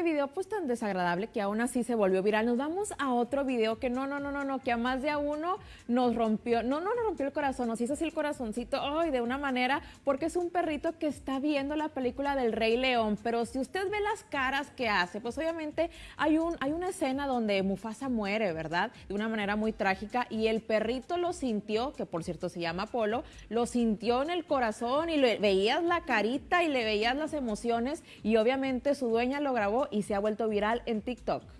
Este video pues desagradable que aún así se volvió viral, nos vamos a otro video que no, no, no, no, no, que a más de a uno nos rompió, no, no nos rompió el corazón, nos hizo así el corazoncito, ay, de una manera, porque es un perrito que está viendo la película del Rey León, pero si usted ve las caras que hace, pues obviamente hay, un, hay una escena donde Mufasa muere, ¿verdad? De una manera muy trágica y el perrito lo sintió, que por cierto se llama Polo, lo sintió en el corazón y le veías la carita y le veías las emociones y obviamente su dueña lo grabó y se ha vuelto en TikTok.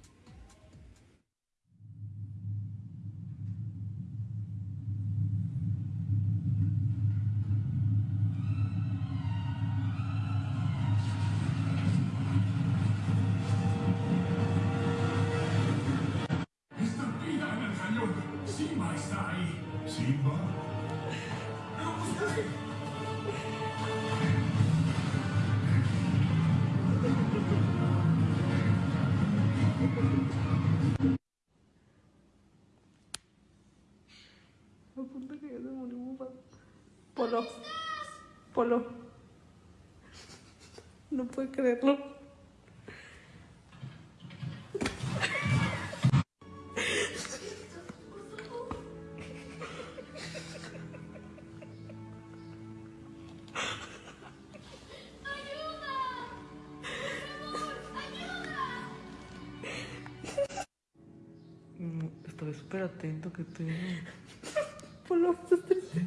Atento que <laughs> te... Polo, estás triste.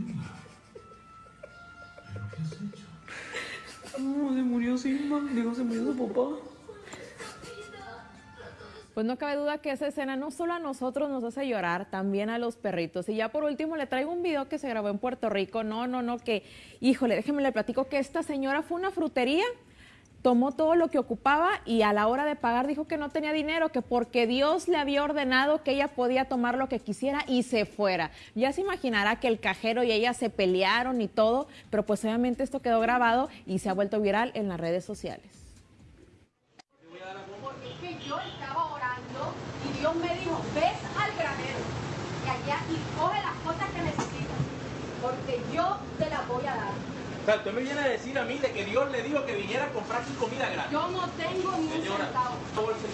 No, se murió Simba. Digo, se murió su papá. Pues no cabe duda que esa escena no solo a nosotros nos hace llorar, también a los perritos. Y ya por último le traigo un video que se grabó en Puerto Rico. No, no, no, que, híjole, déjeme le platico que esta señora fue una frutería, tomó todo lo que ocupaba y a la hora de pagar dijo que no tenía dinero, que porque Dios le había ordenado que ella podía tomar lo que quisiera y se fuera. Ya se imaginará que el cajero y ella se pelearon y todo, pero pues obviamente esto quedó grabado y se ha vuelto viral en las redes sociales. Porque es que yo estaba orando y Dios me dijo, ves al granero y allá y coge las cosas que necesitas, porque yo te las voy a dar. O sea, usted me viene a decir a mí de que Dios le dijo que viniera a comprar su comida gratis. Yo no tengo ni un centavo.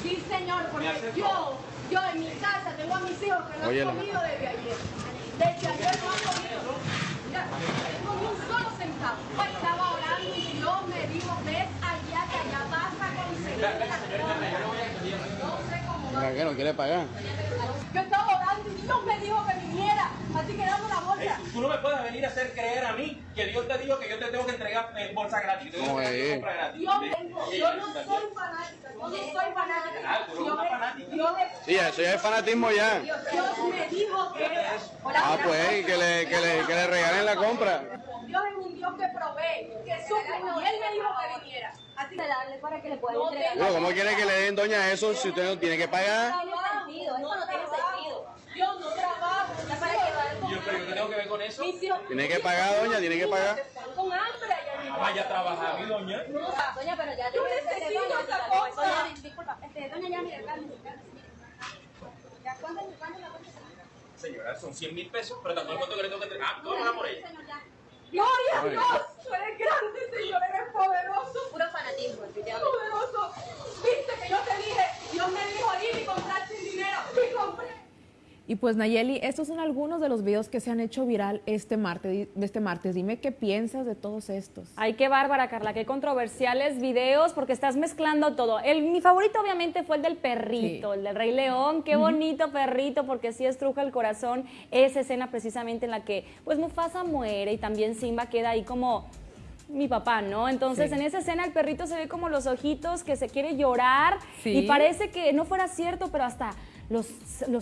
Sí, señor, porque yo, yo en mi casa tengo a mis hijos que no Óyela. han comido desde ayer. Desde ayer no han comido. Mira, no tengo ni un solo centavo. Estaba orando y Dios me dijo, ves allá que allá vas a conseguir las cosas. No sé cómo va. ¿Qué no quiere pagar? Yo estaba Dios me dijo que viniera. Así que dame la bolsa. Tú no me puedes venir a hacer creer a mí que Dios te dijo que yo te tengo que entregar eh, bolsa gratis. No, que eh. comprar gratis. Yo, tengo, yo no soy fanática, yo no soy fanática. Tú eres Yo una me- fanática. yo me- Sí, eso ya es fanatismo ya. Dios me dijo que era. Ah, pues, que le, que le, que le regalen la compra. Dios es un Dios que provee, que suple, y Él me dijo que viniera. Así que darle para que le pueda entregar. ¿Cómo quiere que le den doña eso si usted no tiene que pagar? No tiene sentido, eso no tiene sentido. Yo no trabajo, ya para que Y yo, pero yo qué tengo que ver con eso. Tiene que pagar, doña, tiene que pagar. Están con hambre allá en mi Ah, vaya a trabajar, mi doña. Doña, pero ya Yo necesito doña, cosa. doña, disculpa, este, doña, ya, mire, Carmen, Carmen, ya, ¿cuánto cuánto la cuenta? Señora, son 100 mil pesos, pero tampoco cuánto que le tengo que entregar. Ah, vamos a por ella. Gloria a Ay. Dios, tú eres grande, Señor, eres poderoso. Puro fanatismo, Poderoso. Viste que yo te dije, Dios me dijo ir y comprar sin dinero. Y compré. Y pues Nayeli, estos son algunos de los videos que se han hecho viral este martes. Este martes. Dime qué piensas de todos estos. Ay, qué bárbara, Carla, qué controversiales videos, porque estás mezclando todo. El, mi favorito, obviamente, fue el del perrito, el del Rey León. Qué bonito perrito, porque sí estruja el corazón esa escena precisamente en la que, pues, Mufasa muere y también Simba queda ahí como mi papá, ¿no? Entonces, Sí. en esa escena el perrito se ve como los ojitos que se quiere llorar Sí. y parece que no fuera cierto, pero hasta los,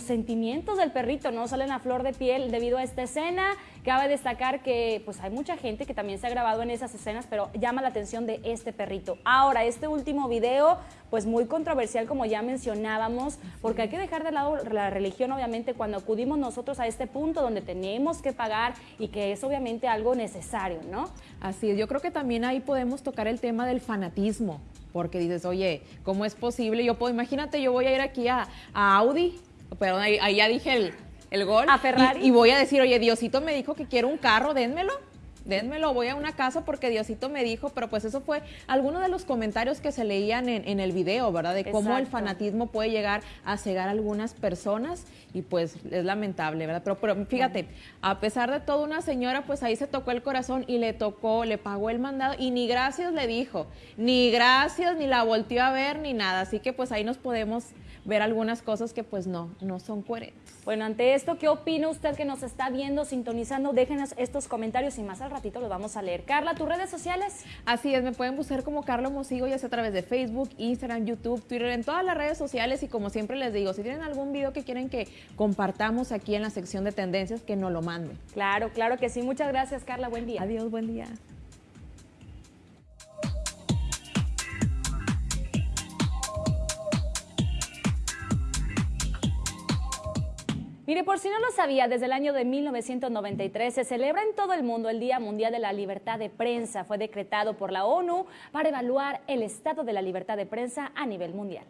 sentimientos del perrito no salen a flor de piel debido a esta escena. Cabe destacar que pues hay mucha gente que también se ha grabado en esas escenas, pero llama la atención de este perrito. Ahora, este último video, pues muy controversial como ya mencionábamos, porque hay que dejar de lado la religión, obviamente, cuando acudimos nosotros a este punto donde tenemos que pagar y que es obviamente algo necesario, ¿no? Así es, yo creo que también ahí podemos tocar el tema del fanatismo, porque dices, oye, ¿cómo es posible? Yo puedo, imagínate, yo voy a ir aquí a, a Audi, perdón, ahí, ahí ya dije el, el gol. A Ferrari. Y, y voy a decir, oye, Diosito me dijo que quiero un carro, dénmelo. Dénmelo, voy a una casa porque Diosito me dijo, pero pues eso fue alguno de los comentarios que se leían en, en el video, ¿verdad? De cómo el fanatismo puede llegar a cegar a algunas personas y pues es lamentable, ¿verdad? Pero, pero fíjate, a pesar de todo, una señora pues ahí se tocó el corazón y le tocó, le pagó el mandado y ni gracias le dijo, ni gracias, ni la volteó a ver, ni nada. Así que pues ahí nos podemos ver algunas cosas que pues no, no son coherentes. Bueno, ante esto, ¿qué opina usted que nos está viendo, sintonizando? Déjenos estos comentarios y más al ratito los vamos a leer. Carla, ¿tus redes sociales? Así es, me pueden buscar como Carlos Mosigo, ya sea a través de Facebook, Instagram, YouTube, Twitter, en todas las redes sociales. Y como siempre les digo, si tienen algún video que quieren que compartamos aquí en la sección de tendencias, que nos lo manden. Claro, claro que sí. Muchas gracias, Carla. Buen día. Adiós, buen día. Mire, por si no lo sabía, desde el año de 1993 se celebra en todo el mundo el Día Mundial de la Libertad de Prensa. Fue decretado por la ONU para evaluar el estado de la libertad de prensa a nivel mundial.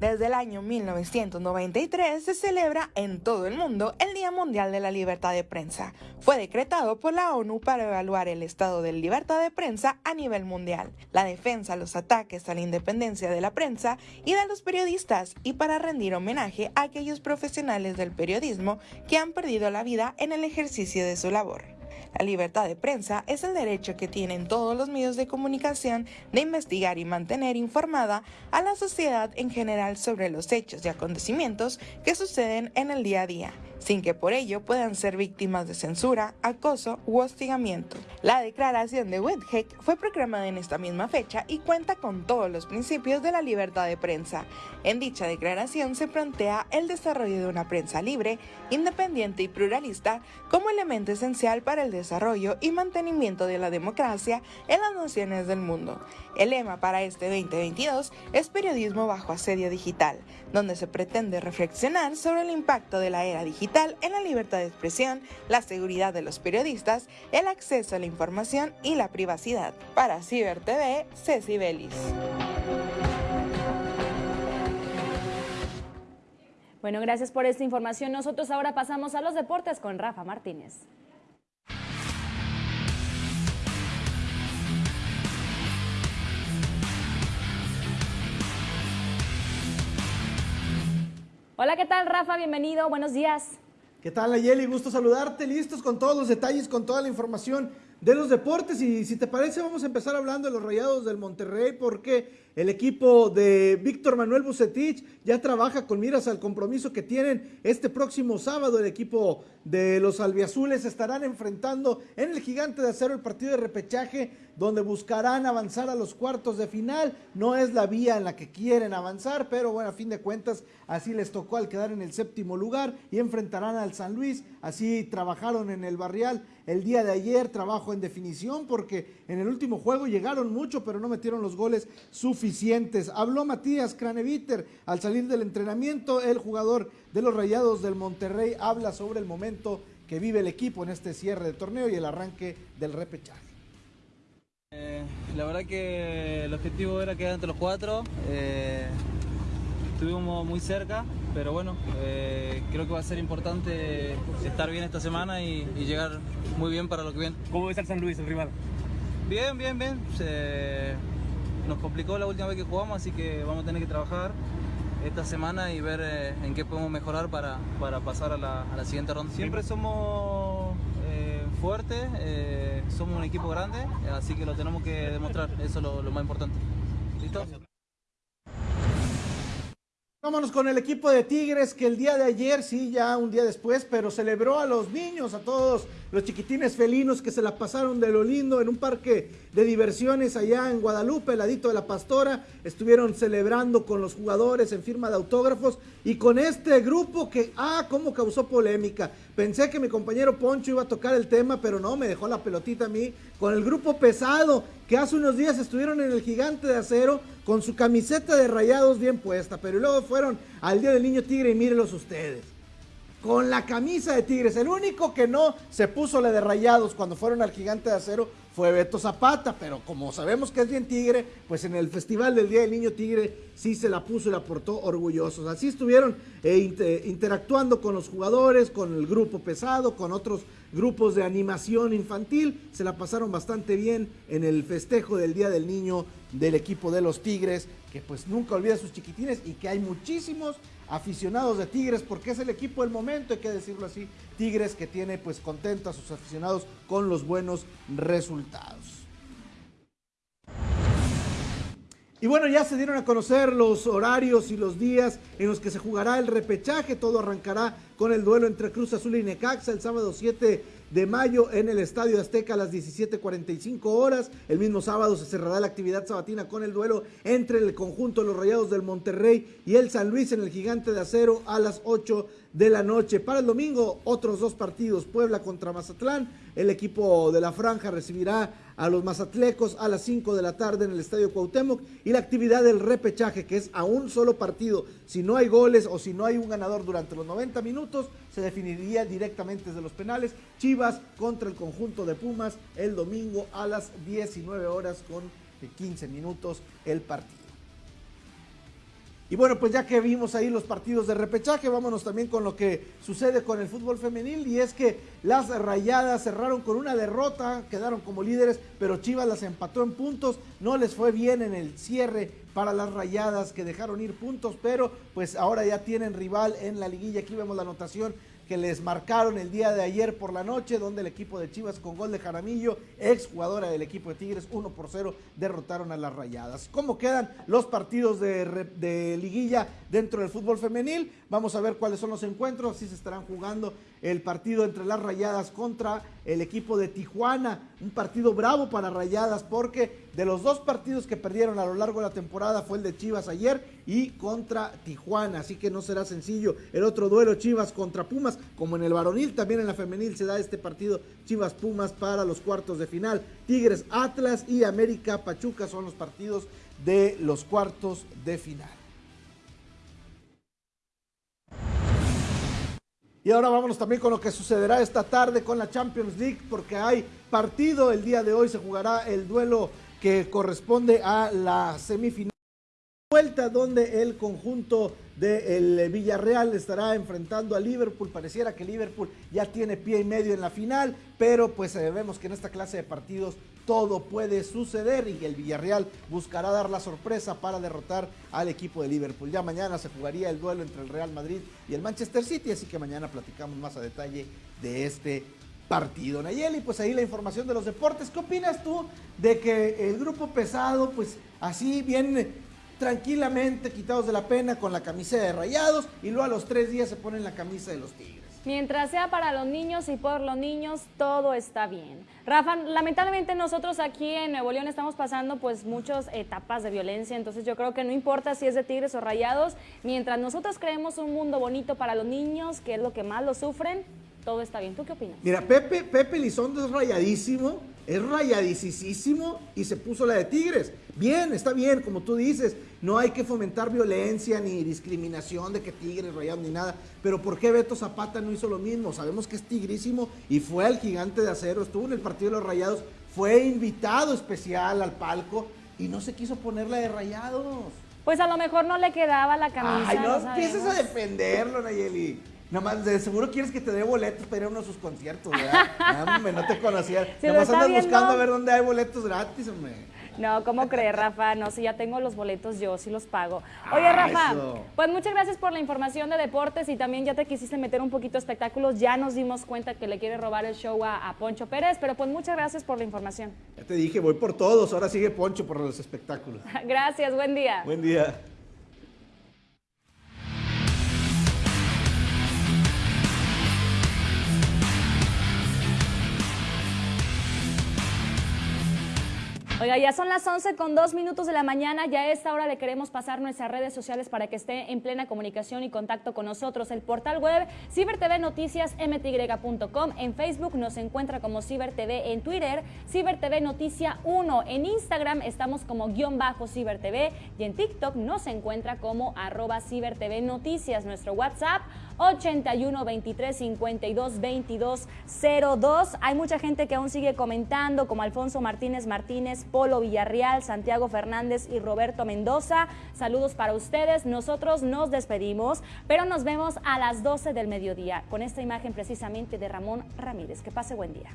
Desde el año 1993 se celebra en todo el mundo el Día Mundial de la Libertad de Prensa. Fue decretado por la ONU para evaluar el estado de libertad de prensa a nivel mundial, la defensa, los ataques a la independencia de la prensa y de los periodistas y para rendir homenaje a aquellos profesionales del periodismo que han perdido la vida en el ejercicio de su labor. La libertad de prensa es el derecho que tienen todos los medios de comunicación de investigar y mantener informada a la sociedad en general sobre los hechos y acontecimientos que suceden en el día a día, sin que por ello puedan ser víctimas de censura, acoso u hostigamiento. La declaración de Windhoek fue proclamada en esta misma fecha y cuenta con todos los principios de la libertad de prensa. En dicha declaración se plantea el desarrollo de una prensa libre, independiente y pluralista como elemento esencial para el desarrollo y mantenimiento de la democracia en las naciones del mundo. El lema para este 2022 es Periodismo bajo asedio digital, donde se pretende reflexionar sobre el impacto de la era digital en la libertad de expresión, la seguridad de los periodistas, el acceso a la información y la privacidad. Para Ciber TV, Ceci Belis. Bueno, gracias por esta información. Nosotros ahora pasamos a los deportes con Rafa Martínez. Hola, ¿qué tal, Rafa? Bienvenido. Buenos días. ¿Qué tal, Ayeli? Gusto saludarte. Listos con todos los detalles, con toda la información de los deportes. Y si te parece, vamos a empezar hablando de los rayados del Monterrey, porque el equipo de Víctor Manuel Bucetich ya trabaja con miras al compromiso que tienen este próximo sábado. El equipo de los albiazules estarán enfrentando en el gigante de acero el partido de repechaje, donde buscarán avanzar a los cuartos de final. No es la vía en la que quieren avanzar, pero bueno, a fin de cuentas, así les tocó al quedar en el séptimo lugar y enfrentarán al San Luis. Así trabajaron en el barrial el día de ayer, trabajo en definición, porque en el último juego llegaron mucho, pero no metieron los goles suficientes. Habló Matías Craneviter al salir del entrenamiento, el jugador de los Rayados del Monterrey habla sobre el momento que vive el equipo en este cierre de torneo y el arranque del repechaje. Eh, la verdad que el objetivo era quedar entre los cuatro. eh, estuvimos muy cerca, pero bueno, eh, creo que va a ser importante estar bien esta semana y, y llegar muy bien para lo que viene. ¿Cómo ves al San Luis, el rival? Bien, bien, bien. Se- nos complicó la última vez que jugamos, así que vamos a tener que trabajar esta semana y ver en qué podemos mejorar para, para pasar a la, a la siguiente ronda. Siempre somos fuertes, eh, somos un equipo grande, así que lo tenemos que demostrar, eso es lo más importante. ¿Listo? Vámonos con el equipo de Tigres que el día de ayer, sí, ya un día después, pero celebró a los niños, a todos los chiquitines felinos que se la pasaron de lo lindo en un parque de diversiones allá en Guadalupe, ladito de la Pastora. Estuvieron celebrando con los jugadores en firma de autógrafos y con este grupo que, ah, cómo causó polémica. Pensé que mi compañero Poncho iba a tocar el tema, pero no, me dejó la pelotita a mí. Con el grupo pesado que hace unos días estuvieron en el gigante de acero con su camiseta de rayados bien puesta, pero luego fueron al Día del Niño Tigre y mírenlos ustedes. Con la camisa de Tigres. El único que no se puso la de rayados cuando fueron al gigante de acero fue Beto Zapata, pero como sabemos que es bien tigre, pues en el Festival del Día del Niño Tigre sí se la puso y la portó orgullosos. Así estuvieron eh, inter- interactuando con los jugadores, con el grupo pesado, con otros grupos de animación infantil. Se la pasaron bastante bien en el festejo del Día del Niño del equipo de los Tigres, que pues nunca olvida sus chiquitines y que hay muchísimos aficionados de Tigres porque es el equipo del momento, hay que decirlo así, Tigres que tiene pues contento a sus aficionados con los buenos resultados. Y bueno, ya se dieron a conocer los horarios y los días en los que se jugará el repechaje. Todo arrancará con el duelo entre Cruz Azul y Necaxa el sábado 7 de mayo en el Estadio Azteca a las 17.45 horas. El mismo sábado se cerrará la actividad sabatina con el duelo entre el conjunto de los Rayados del Monterrey y el San Luis en el Gigante de Acero a las 8 de la noche. Para el domingo, otros dos partidos. Puebla contra Mazatlán. El equipo de la Franja recibirá a los mazatlecos a las 5 de la tarde en el Estadio Cuauhtémoc y la actividad del repechaje que es a un solo partido. Si no hay goles o si no hay un ganador durante los 90 minutos, se definiría directamente desde los penales. Chivas contra el conjunto de Pumas el domingo a las 19 horas con 15 minutos el partido. Y bueno, pues ya que vimos ahí los partidos de repechaje, vámonos también con lo que sucede con el fútbol femenil y es que las rayadas cerraron con una derrota, quedaron como líderes, pero Chivas las empató en puntos, no les fue bien en el cierre para las rayadas que dejaron ir puntos, pero pues ahora ya tienen rival en la liguilla, aquí vemos la anotación que les marcaron el día de ayer por la noche, donde el equipo de Chivas con gol de Jaramillo, ex jugadora del equipo de Tigres, 1 por 0, derrotaron a las Rayadas. ¿Cómo quedan los partidos de, de liguilla dentro del fútbol femenil? Vamos a ver cuáles son los encuentros, así se estarán jugando el partido entre las Rayadas contra el equipo de Tijuana, un partido bravo para Rayadas porque de los dos partidos que perdieron a lo largo de la temporada fue el de Chivas ayer y contra Tijuana, así que no será sencillo. El otro duelo Chivas contra Pumas, como en el varonil, también en la femenil se da este partido Chivas Pumas para los cuartos de final. Tigres Atlas y América Pachuca son los partidos de los cuartos de final. Y ahora vámonos también con lo que sucederá esta tarde con la Champions League, porque hay partido. El día de hoy se jugará el duelo que corresponde a la semifinal vuelta donde el conjunto del Villarreal estará enfrentando a Liverpool. Pareciera que Liverpool ya tiene pie y medio en la final, pero pues eh, vemos que en esta clase de partidos todo puede suceder y el Villarreal buscará dar la sorpresa para derrotar al equipo de Liverpool. Ya mañana se jugaría el duelo entre el Real Madrid y el Manchester City, así que mañana platicamos más a detalle de este partido. Nayeli, pues ahí la información de los deportes. ¿Qué opinas tú de que el grupo pesado, pues así bien tranquilamente quitados de la pena con la camisa de rayados y luego a los tres días se ponen la camisa de los tigres? Mientras sea para los niños y por los niños, todo está bien. Rafa, lamentablemente nosotros aquí en Nuevo León estamos pasando pues muchas etapas de violencia, entonces yo creo que no importa si es de tigres o rayados, mientras nosotros creemos un mundo bonito para los niños, que es lo que más lo sufren, todo está bien. ¿Tú qué opinas? Mira, Pepe, Pepe Lizondo es rayadísimo, es rayadicísimo y se puso la de Tigres. Bien, está bien, como tú dices, no hay que fomentar violencia ni discriminación de que Tigres, rayados ni nada. Pero ¿por qué Beto Zapata no hizo lo mismo? Sabemos que es tigrísimo y fue al gigante de acero, estuvo en el partido de los rayados, fue invitado especial al palco y no se quiso poner la de rayados. Pues a lo mejor no le quedaba la camisa. Ay, no sabemos. empieces a defenderlo, Nayeli. Nada más, de seguro quieres que te dé boletos para ir a uno de sus conciertos, ¿verdad? <laughs> No, no te conocía. Nada más andas viendo- buscando a ver dónde hay boletos gratis, hombre. No, ¿cómo crees, Rafa? No, si ya tengo los boletos, yo sí los pago. Oye, Ah, Rafa, eso. pues muchas gracias por la información de deportes y también ya te quisiste meter un poquito de espectáculos. Ya nos dimos cuenta que le quiere robar el show a, a Poncho Pérez, pero pues muchas gracias por la información. Ya te dije, voy por todos. Ahora sigue Poncho por los espectáculos. <laughs> Gracias, buen día. Buen día. Oiga, ya son las 11 con dos minutos de la mañana. Ya a esta hora le queremos pasar nuestras redes sociales para que esté en plena comunicación y contacto con nosotros. El portal web cibertvnoticiasmty.com. En Facebook nos encuentra como CiberTV. En Twitter, CiberTV Noticia 1. En Instagram estamos como guion bajo CiberTV. Y en TikTok nos encuentra como arroba CiberTV Noticias. Nuestro WhatsApp 81 23 52 22 02. Hay mucha gente que aún sigue comentando, como Alfonso Martínez Martínez, Polo Villarreal, Santiago Fernández y Roberto Mendoza. Saludos para ustedes. Nosotros nos despedimos, pero nos vemos a las 12 del mediodía con esta imagen precisamente de Ramón Ramírez. Que pase buen día.